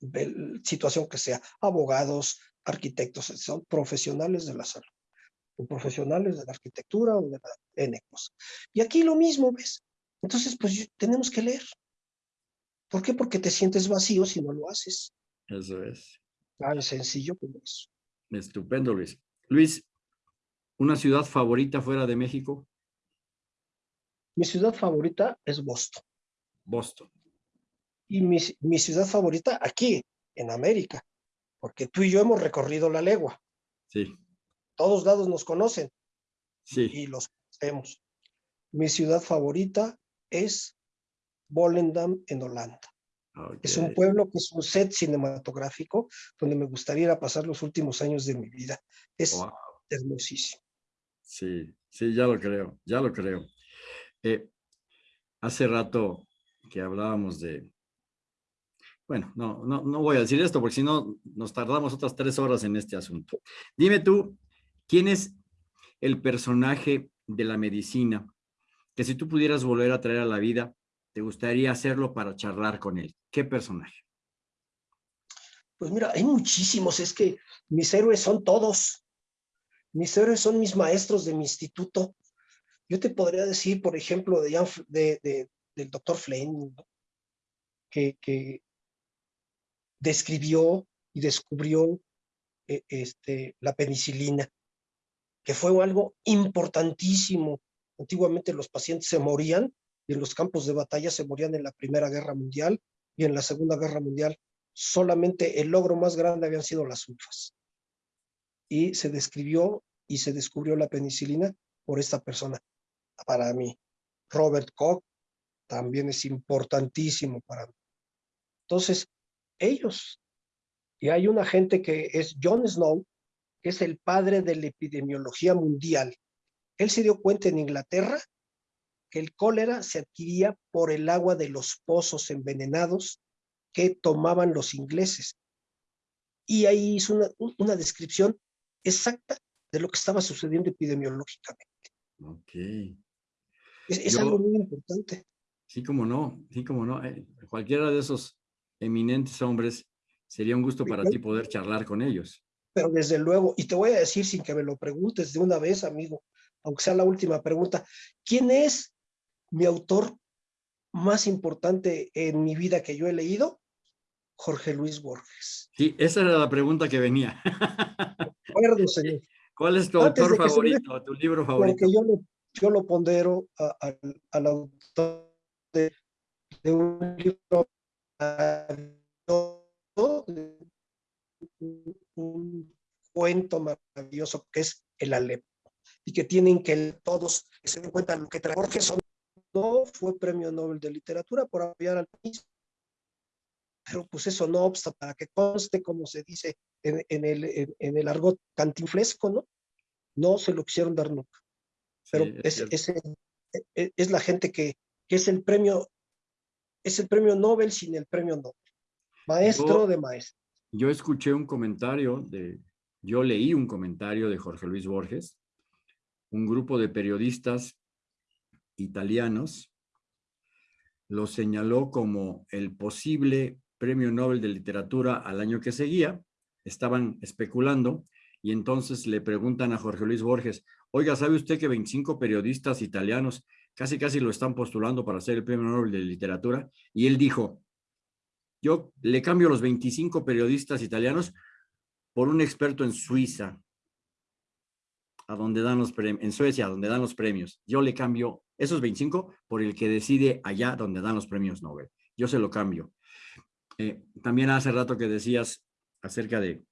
de situación que sea, abogados, arquitectos, son profesionales de la salud, o profesionales de la arquitectura o de la N cosa. Y aquí lo mismo, ¿ves? Entonces, pues tenemos que leer. ¿Por qué? Porque te sientes vacío si no lo haces. Eso es. Tan sencillo como eso. Estupendo, Luis. Luis, ¿una ciudad favorita fuera de México? Mi ciudad favorita es Boston. Boston. Y mi, mi ciudad favorita aquí, en América, porque tú y yo hemos recorrido la legua. Sí. Todos lados nos conocen. Sí. Y los conocemos. Mi ciudad favorita es Volendam, en Holanda. Okay. Es un pueblo que es un set cinematográfico donde me gustaría ir a pasar los últimos años de mi vida. Es wow. hermosísimo. Sí, sí, ya lo creo, ya lo creo. Eh, hace rato que hablábamos de, bueno, no, no, no voy a decir esto porque si no nos tardamos otras tres horas en este asunto. Dime tú, ¿quién es el personaje de la medicina que si tú pudieras volver a traer a la vida, te gustaría hacerlo para charlar con él? ¿Qué personaje? Pues mira, hay muchísimos, es que mis héroes son todos. Mis héroes son mis maestros de mi instituto. Yo te podría decir, por ejemplo, de, de, de del doctor Fleming, que, describió y descubrió eh, este, la penicilina, que fue algo importantísimo. Antiguamente los pacientes se morían y en los campos de batalla se morían en la Primera Guerra Mundial y en la Segunda Guerra Mundial solamente el logro más grande habían sido las sulfas. Y se describió y se descubrió la penicilina por esta persona. Para mí, Robert Koch también es importantísimo para mí. Entonces, ellos. Y hay una gente que es John Snow, que es el padre de la epidemiología mundial. Él se dio cuenta en Inglaterra que el cólera se adquiría por el agua de los pozos envenenados que tomaban los ingleses. Y ahí hizo una, una descripción exacta de lo que estaba sucediendo epidemiológicamente. Ok. Es, es Yo, algo muy importante. Sí, como no, sí, como no. Eh, cualquiera de esos eminentes hombres, sería un gusto para ti poder charlar con ellos. Pero desde luego, y te voy a decir sin que me lo preguntes de una vez, amigo, aunque sea la última pregunta, ¿quién es mi autor más importante en mi vida que yo he leído? Jorge Luis Borges. Sí, esa era la pregunta que venía. Acuerdo, señor. ¿Cuál es tu Antes autor favorito, me... tu libro favorito? Porque yo lo, yo lo pondero al autor de, un libro un cuento maravilloso que es el Alepo y que tienen que todos se den cuenta lo que trae Jorge son no fue premio Nobel de literatura por apoyar al país pero pues eso no obsta para que conste como se dice en, en el, en, en, el argot cantinflesco, ¿no? No se lo quisieron dar nunca. Pero sí, es, es, es, es, la gente que, que es el premio es el premio Nobel sin el premio Nobel. Maestro yo, de maestro. Yo escuché un comentario de, yo leí un comentario de Jorge Luis Borges, un grupo de periodistas italianos lo señaló como el posible premio Nobel de Literatura al año que seguía. Estaban especulando y entonces le preguntan a Jorge Luis Borges, oiga, ¿sabe usted que 25 periodistas italianos casi casi lo están postulando para ser el premio Nobel de Literatura? Y él dijo, yo le cambio los 25 periodistas italianos por un experto en Suiza, a donde dan los premios, en Suecia, donde dan los premios. Yo le cambio esos 25 por el que decide allá donde dan los premios Nobel. Yo se lo cambio. Eh, también hace rato que decías acerca de,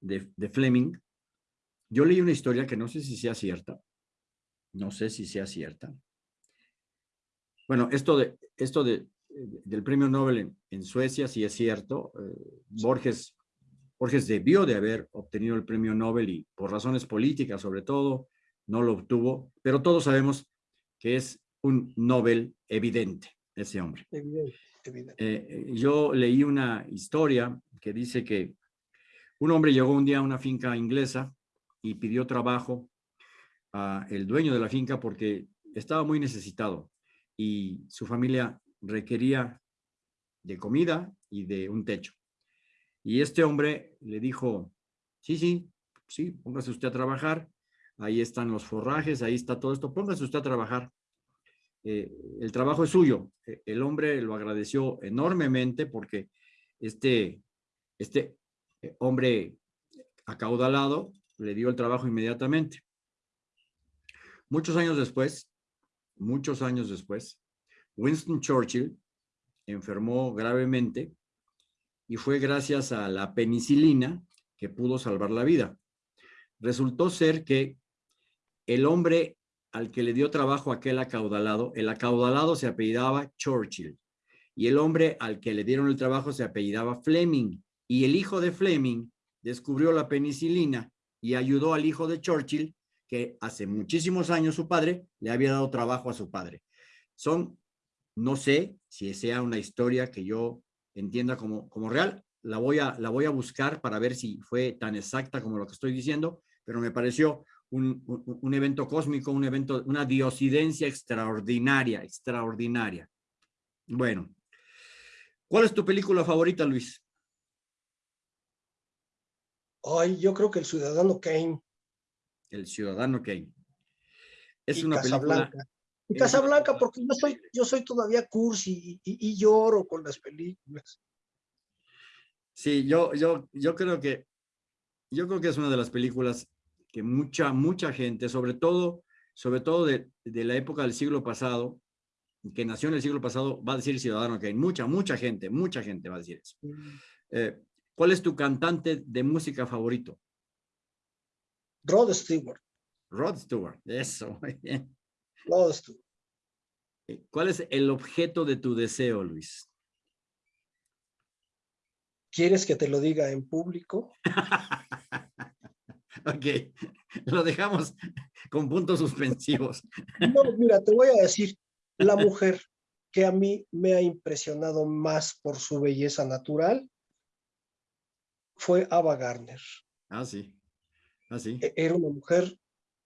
de, de, Fleming. Yo leí una historia que no sé si sea cierta. No sé si sea cierta. Bueno, esto, de, esto de, del premio Nobel en, Suecia sí es cierto. Eh, Borges Borges debió de haber obtenido el premio Nobel y por razones políticas sobre todo no lo obtuvo, pero todos sabemos que es un Nobel evidente ese hombre. Evidente, evidente. Eh, yo leí una historia que dice que un hombre llegó un día a una finca inglesa y pidió trabajo a el dueño de la finca porque estaba muy necesitado y su familia requería de comida y de un techo. Y este hombre le dijo, sí, sí, sí, póngase usted a trabajar, ahí están los forrajes, ahí está todo esto, póngase usted a trabajar. Eh, el trabajo es suyo. E, el hombre lo agradeció enormemente porque este, este eh, hombre acaudalado le dio el trabajo inmediatamente. Muchos años después, muchos años después, Winston Churchill enfermó gravemente y fue gracias a la penicilina que pudo salvar la vida. Resultó ser que el hombre al que le dio trabajo aquel acaudalado, el acaudalado se apellidaba Churchill y el hombre al que le dieron el trabajo se apellidaba Fleming y el hijo de Fleming descubrió la penicilina y ayudó al hijo de Churchill que hace muchísimos años su padre le había dado trabajo a su padre. Son, no sé si sea una historia que yo entienda como, como real. La voy, a, la voy a buscar para ver si fue tan exacta como lo que estoy diciendo, pero me pareció un, un, evento cósmico, un evento, una diosidencia extraordinaria, extraordinaria. Bueno, ¿cuál es tu película favorita, Luis? Ay, yo creo que El Ciudadano Kane. El Ciudadano Kane. Es una película y Casablanca, porque yo soy, yo soy todavía cursi y, lloro con las películas. Sí, yo, yo, yo creo que yo creo que es una de las películas que mucha, mucha gente, sobre todo, sobre todo de, de la época del siglo pasado, que nació en el siglo pasado, va a decir Ciudadano hay mucha, mucha gente, mucha gente va a decir eso. Eh, ¿Cuál es tu cantante de música favorito? Rod Stewart. Rod Stewart, eso, muy bien. Eh, ¿Cuál es el objeto de tu deseo, Luis? ¿Quieres que te lo diga en público? ok, lo dejamos con puntos suspensivos. no, mira, te voy a decir, la mujer que a mí me ha impresionado más por su belleza natural fue Ava Gardner. Ah, sí. Ah, sí. E-, era una mujer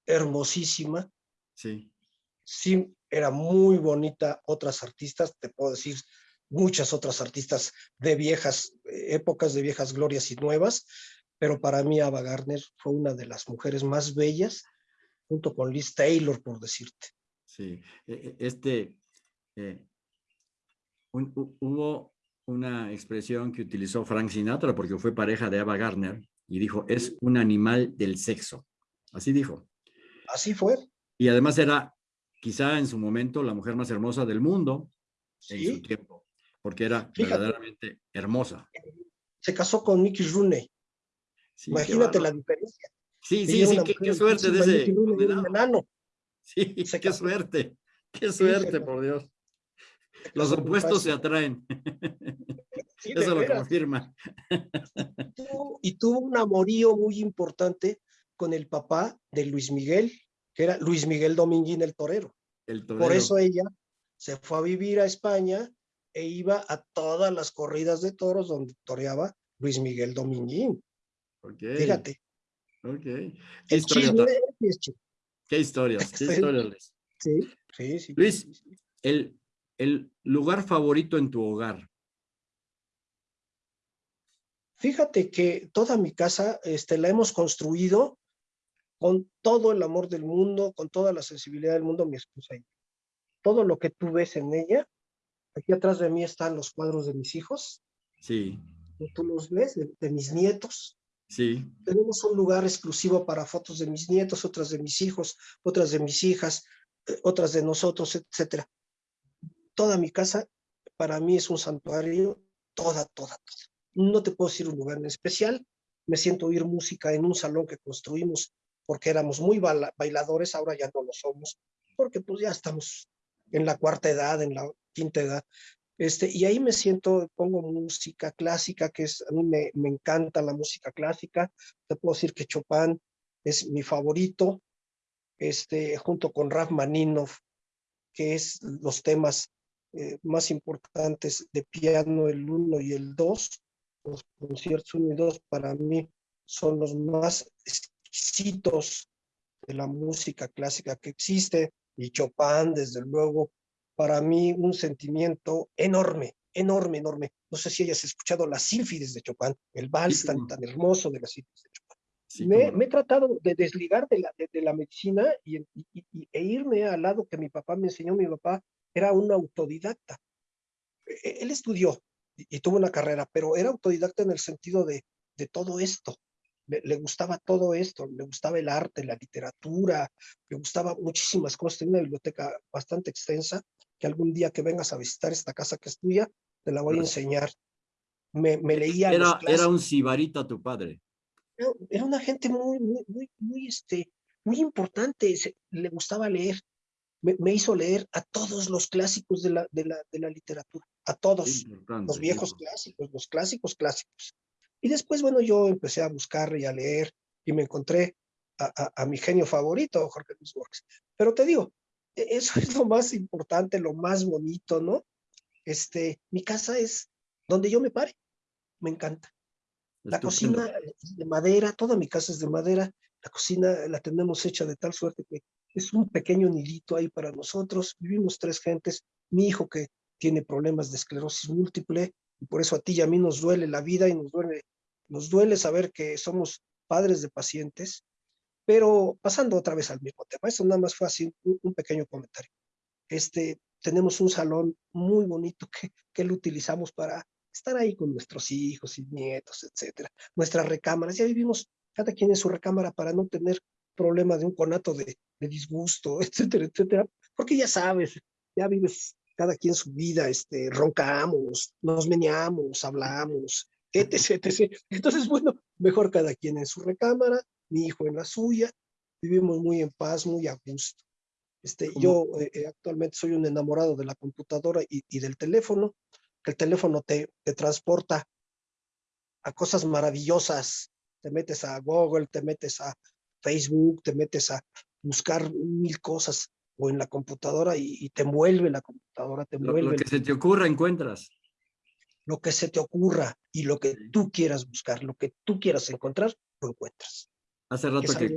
hermosísima. Sí sí era muy bonita otras artistas, te puedo decir muchas otras artistas de viejas eh, épocas, de viejas glorias y nuevas, pero para mí Ava Gardner fue una de las mujeres más bellas, junto con Liz Taylor, por decirte. Sí, e, e, este, eh, hubo una expresión que utilizó Frank Sinatra porque fue pareja de Ava Gardner y dijo, es un animal del sexo. Así dijo. Así fue. Y además era quizá en su momento la mujer más hermosa del mundo en su tiempo, porque era verdaderamente hermosa. Se casó con Mickey Rooney. Imagínate la diferencia. Sí, sí, sí, qué, suerte de ese enano. Sí, qué suerte, qué suerte, por Dios. Los opuestos se atraen. Eso lo confirma. Y tuvo un amorío muy importante con el papá de Luis Miguel, que era Luis Miguel Dominguín el torero. el Por eso ella se fue a vivir a España e iba a todas las corridas de toros donde toreaba Luis Miguel Dominguín. Okay. Fíjate. Ok. ¿Qué el chisme ¿Qué historias? ¿Qué historias, Sí, sí, sí. Luis, el, el lugar favorito en tu hogar. Fíjate que toda mi casa este, la hemos construido con todo el amor del mundo, con toda la sensibilidad del mundo, mi esposa y Todo lo que tú ves en ella, aquí atrás de mí están los cuadros de mis hijos. Sí. Tú los ves, de, mis nietos. Sí. Tenemos un lugar exclusivo para fotos de mis nietos, otras de mis hijos, otras de mis hijas, eh, otras de nosotros, etcétera. Toda mi casa para mí es un santuario, toda, toda, toda. No te puedo decir un lugar en especial. Me siento oír música en un salón que construimos porque éramos muy bailadores, ahora ya no lo somos, porque pues ya estamos en la cuarta edad, en la quinta edad. Este, y ahí me siento, pongo música clásica, que es, a mí me, encanta la música clásica. Te puedo decir que Chopin es mi favorito, este, junto con Rachmaninoff, que es los temas eh, más importantes de piano, el 1 y el 2 los conciertos 1 y 2 para mí son los más exquisitos de la música clásica que existe, y Chopin, desde luego, para mí un sentimiento enorme, enorme, enorme. No sé si hayas escuchado las sínfides de Chopin, el vals tan, tan hermoso de las sínfides de Chopin. me, he tratado de desligar de la, de, la medicina y, e irme al lado que mi papá me enseñó. Mi papá era un autodidacta. E, él estudió, y, tuvo una carrera, pero era autodidacta en el sentido de, de todo esto. Le, gustaba todo esto, le gustaba el arte, la literatura, le gustaba muchísimas cosas. Tenía una biblioteca bastante extensa, que algún día que vengas a visitar esta casa que es tuya, te la voy a enseñar. Me, me leía. Era, era un sibarita tu padre. Era, una gente muy, muy, muy, muy, este, muy importante. le gustaba leer me, hizo leer a todos los clásicos de la, de la, de la literatura, a todos, los viejos clásicos, los clásicos clásicos. Y después, bueno, yo empecé a buscar y a leer y me encontré a, a, mi genio favorito, Jorge Luis Borges. Pero te digo, e, eso es lo más importante, lo más bonito, ¿no? Este, mi casa es donde yo me pare, me encanta. La cocina es de madera, toda mi casa es de madera, la cocina la tenemos hecha de tal suerte que es un pequeño nidito ahí para nosotros. Vivimos tres gentes, mi hijo que tiene problemas de esclerosis múltiple, y por eso a ti y a mí nos duele la vida y nos duele, nos duele saber que somos padres de pacientes, pero pasando otra vez al mismo tema, eso nada más fue así un, pequeño comentario. Este, tenemos un salón muy bonito que, que lo utilizamos para estar ahí con nuestros hijos y nietos, etcétera. Nuestras recámaras, ya vivimos cada quien en su recámara para no tener problema de un conato de, de disgusto, etcétera, etcétera, porque ya sabes, ya vives cada quien su vida, este, roncamos, nos meneamos, hablamos, etc, etc. Entonces, bueno, mejor cada quien en su recámara, mi hijo en la suya, vivimos muy en paz, muy a gusto. Este, yo eh, eh, actualmente soy un enamorado de la computadora y, y del teléfono, que el teléfono te, te transporta a cosas maravillosas, te metes a Google, te metes a Facebook, te metes a buscar mil cosas o en la computadora y, te envuelve la computadora, te envuelve. Lo, que se te ocurra encuentras. Lo que se te ocurra y lo que tú quieras buscar, lo que tú quieras encontrar, lo encuentras. Hace rato que,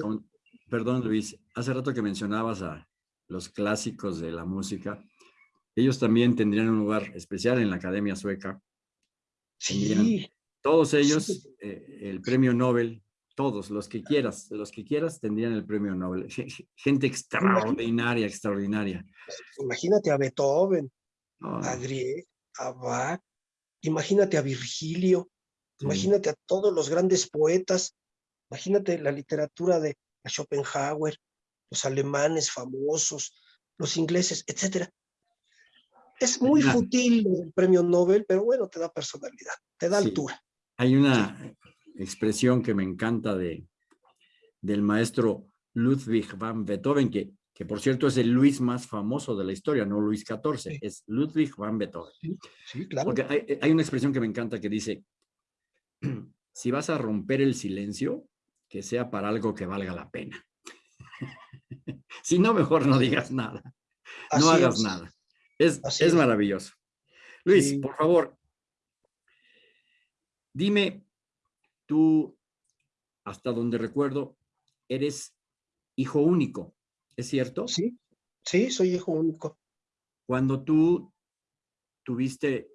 perdón Luis, hace rato que mencionabas a los clásicos de la música, ellos también tendrían un lugar especial en la Academia Sueca. Sí. todos ellos, eh, el premio Nobel todos, los que quieras, los que quieras tendrían el premio Nobel. Gente extraordinaria, extraordinaria. Imagínate a Beethoven, a Grieg, a Bach, imagínate a Virgilio, imagínate a todos los grandes poetas, imagínate la literatura de Schopenhauer, los alemanes famosos, los ingleses, etcétera. Es muy fútil el premio Nobel, pero bueno, te da personalidad, te da altura. Hay una, expresión que me encanta de, del maestro Ludwig van Beethoven, que, que por cierto es el Luis más famoso de la historia, no Luis XIV, es Ludwig van Beethoven. Sí, claro. Porque hay, hay, una expresión que me encanta que dice, si vas a romper el silencio, que sea para algo que valga la pena. si no, mejor no digas nada. no hagas nada. Es, es, maravilloso. Luis, por favor, dime Tú, hasta donde recuerdo, eres hijo único, ¿es cierto? Sí, sí, soy hijo único. Cuando tú tuviste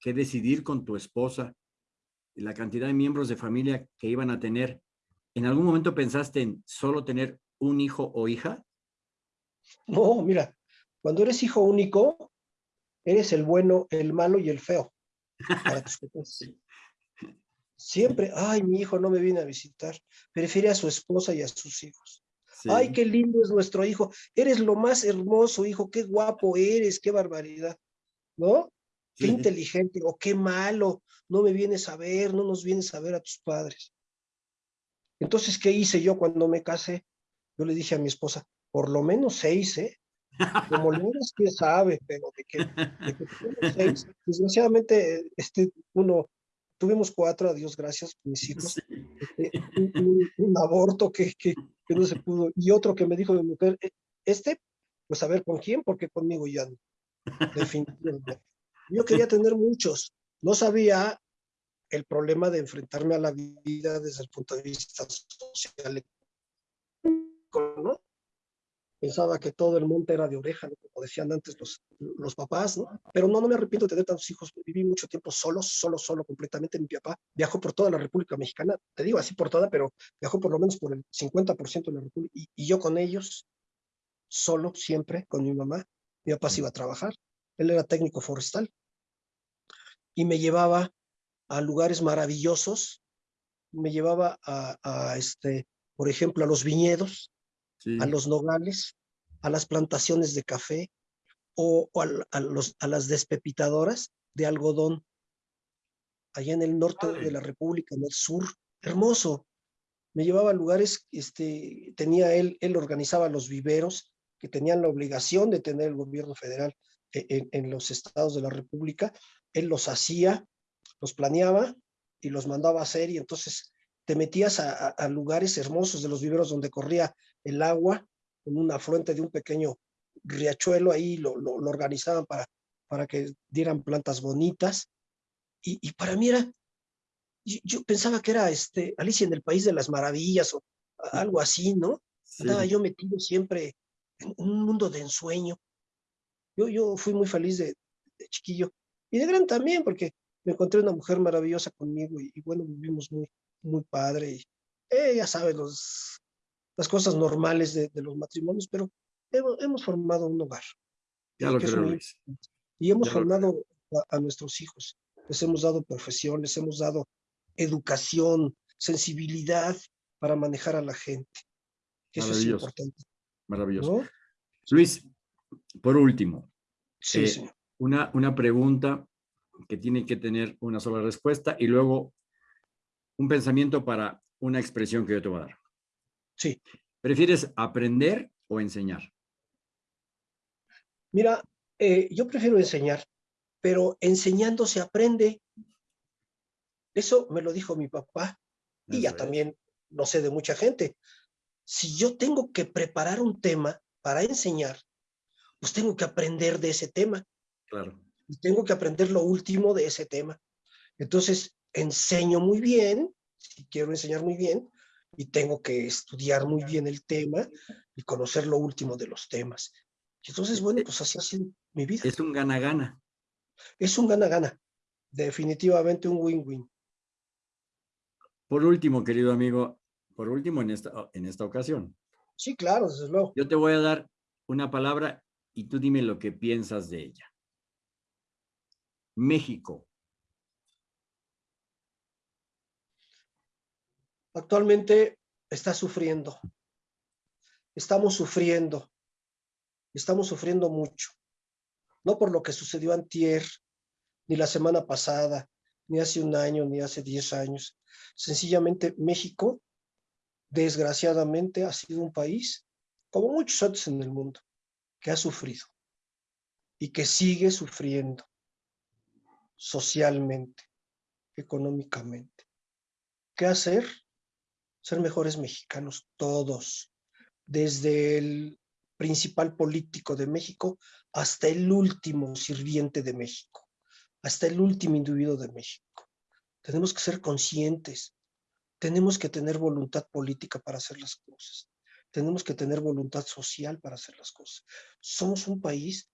que decidir con tu esposa la cantidad de miembros de familia que iban a tener, ¿en algún momento pensaste en solo tener un hijo o hija? No, mira, cuando eres hijo único, eres el bueno, el malo y el feo. Siempre, ay, mi hijo no me viene a visitar. Prefiere a su esposa y a sus hijos. Ay, qué lindo es nuestro hijo. Eres lo más hermoso, hijo. Qué guapo eres, qué barbaridad. ¿No? Qué inteligente o qué malo. No me vienes a ver, no nos vienes a ver a tus padres. Entonces, ¿qué hice yo cuando me casé? Yo le dije a mi esposa, por lo menos seis, ¿eh? Como es quién sabe, pero de que, de seis. Desgraciadamente, este, uno, tuvimos cuatro, a Dios gracias, mis hijos. Este, un, aborto que, que, que, no se pudo. Y otro que me dijo mi mujer, e, este, pues a ver con quién, porque conmigo ya no. Definitivamente. Yo quería tener muchos. No sabía el problema de enfrentarme a la vida desde el punto de vista social ¿no? Pensaba que todo el monte era de oreja, como decían antes los, los papás, ¿no? Pero no, no me arrepiento de tener tantos hijos. Viví mucho tiempo solo, solo, solo, completamente. Mi papá viajó por toda la República Mexicana, te digo así por toda, pero viajó por lo menos por el 50% de la República. Y, yo con ellos, solo, siempre, con mi mamá. Mi papá se iba a trabajar. Él era técnico forestal. Y me llevaba a lugares maravillosos. Me llevaba a este, por ejemplo, a los viñedos, a los nogales, a las plantaciones de café o, a, los, a las despepitadoras de algodón, allá en el norte de la República, en el sur, hermoso. Me llevaba a lugares, este, tenía él, él organizaba los viveros que tenían la obligación de tener el gobierno federal e, en, en los estados de la República. Él los hacía, los planeaba y los mandaba a hacer y entonces te metías a, lugares hermosos de los viveros donde corría el agua, en una afluente de un pequeño riachuelo, ahí lo, lo, organizaban para, para que dieran plantas bonitas. Y, para mí era, yo, pensaba que era este, Alicia en el País de las Maravillas o algo así, ¿no? Estaba yo metido siempre en un mundo de ensueño. Yo, yo fui muy feliz de, chiquillo y de gran también, porque me encontré una mujer maravillosa conmigo y, y bueno, vivimos muy, muy padre. Y, eh, ya sabes, los, las cosas normales de, los matrimonios, pero hemos, formado un hogar. Ya lo creo, Y hemos formado a, nuestros hijos. Les hemos dado profesión, les hemos dado educación, sensibilidad para manejar a la gente. Eso es importante. Maravilloso. Luis, por último, sí, eh, Una, una pregunta que tiene que tener una sola respuesta y luego un pensamiento para una expresión que yo te voy a dar. Sí. ¿Prefieres aprender o enseñar? Mira, eh, yo prefiero enseñar, pero enseñando se aprende. Eso me lo dijo mi papá y ya también no sé de mucha gente. Si yo tengo que preparar un tema para enseñar, pues tengo que aprender de ese tema. Claro. Y tengo que aprender lo último de ese tema. Entonces, enseño muy bien, si quiero enseñar muy bien, y tengo que estudiar muy bien el tema y conocer lo último de los temas. Entonces, bueno, pues así ha sido mi vida. Es un gana-gana. Es un gana-gana. Definitivamente un win-win. Por último, querido amigo, por último en esta, en esta ocasión. Sí, claro, desde luego. Yo te voy a dar una palabra y tú dime lo que piensas de ella. México. Actualmente está sufriendo. Estamos sufriendo. Estamos sufriendo mucho. No por lo que sucedió antier, ni la semana pasada, ni hace un año, ni hace diez años. Sencillamente México, desgraciadamente, ha sido un país, como muchos otros en el mundo, que ha sufrido y que sigue sufriendo socialmente, económicamente. ¿Qué hacer? Ser mejores mexicanos todos, desde el principal político de México hasta el último sirviente de México, hasta el último individuo de México. Tenemos que ser conscientes, tenemos que tener voluntad política para hacer las cosas, tenemos que tener voluntad social para hacer las cosas. Somos un país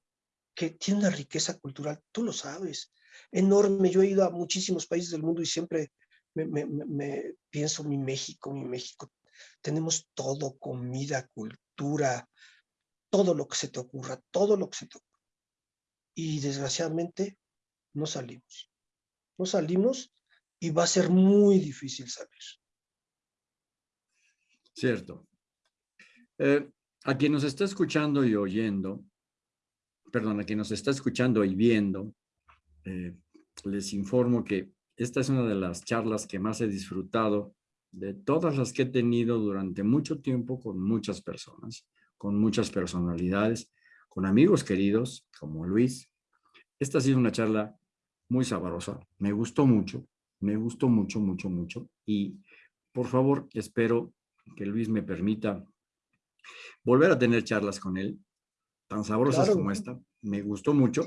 que tiene una riqueza cultural, tú lo sabes, enorme. Yo he ido a muchísimos países del mundo y siempre me, pienso mi México, mi México. Tenemos todo, comida, cultura, todo lo que se te ocurra, todo lo que se te ocurra. Y desgraciadamente no salimos. No salimos y va a ser muy difícil salir. Cierto. Eh, a quien nos está escuchando y oyendo, perdón, a quien nos está escuchando y viendo, eh, les informo que esta es una de las charlas que más he disfrutado de todas las que he tenido durante mucho tiempo con muchas personas, con muchas personalidades, con amigos queridos como Luis. Esta ha sido una charla muy sabrosa, me gustó mucho, me gustó mucho, mucho, mucho. Y por favor, espero que Luis me permita volver a tener charlas con él, tan sabrosas como esta. Me gustó mucho.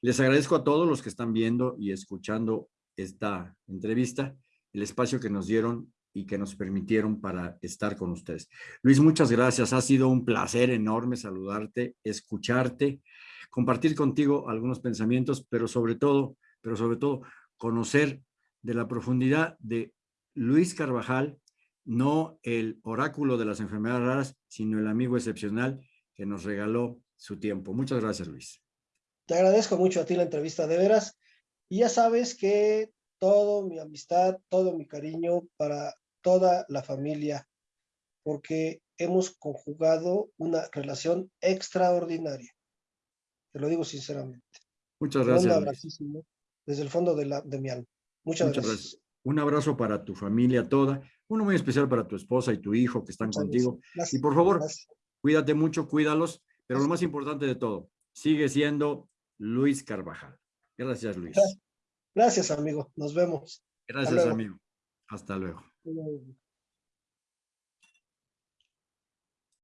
Les agradezco a todos los que están viendo y escuchando esta entrevista, el espacio que nos dieron y que nos permitieron para estar con ustedes. Luis, muchas gracias. Ha sido un placer enorme saludarte, escucharte, compartir contigo algunos pensamientos, pero sobre todo, pero sobre todo, conocer de la profundidad de Luis Carvajal, no el oráculo de las enfermedades raras, sino el amigo excepcional que nos regaló su tiempo. Muchas gracias, Luis. Te agradezco mucho a ti la entrevista, de veras. Y ya sabes que todo mi amistad, todo mi cariño para toda la familia, porque hemos conjugado una relación extraordinaria. Te lo digo sinceramente. Muchas gracias. Un abracísimo desde el fondo de, la, de mi alma. Muchas, gracias. Un abrazo para tu familia toda, uno muy especial para tu esposa y tu hijo que están contigo. Y por favor, cuídate mucho, cuídalos, pero lo más importante de todo, sigue siendo Luis Carvajal. Gracias, Luis. Gracias, amigo. Nos vemos. Gracias, amigo. Hasta luego.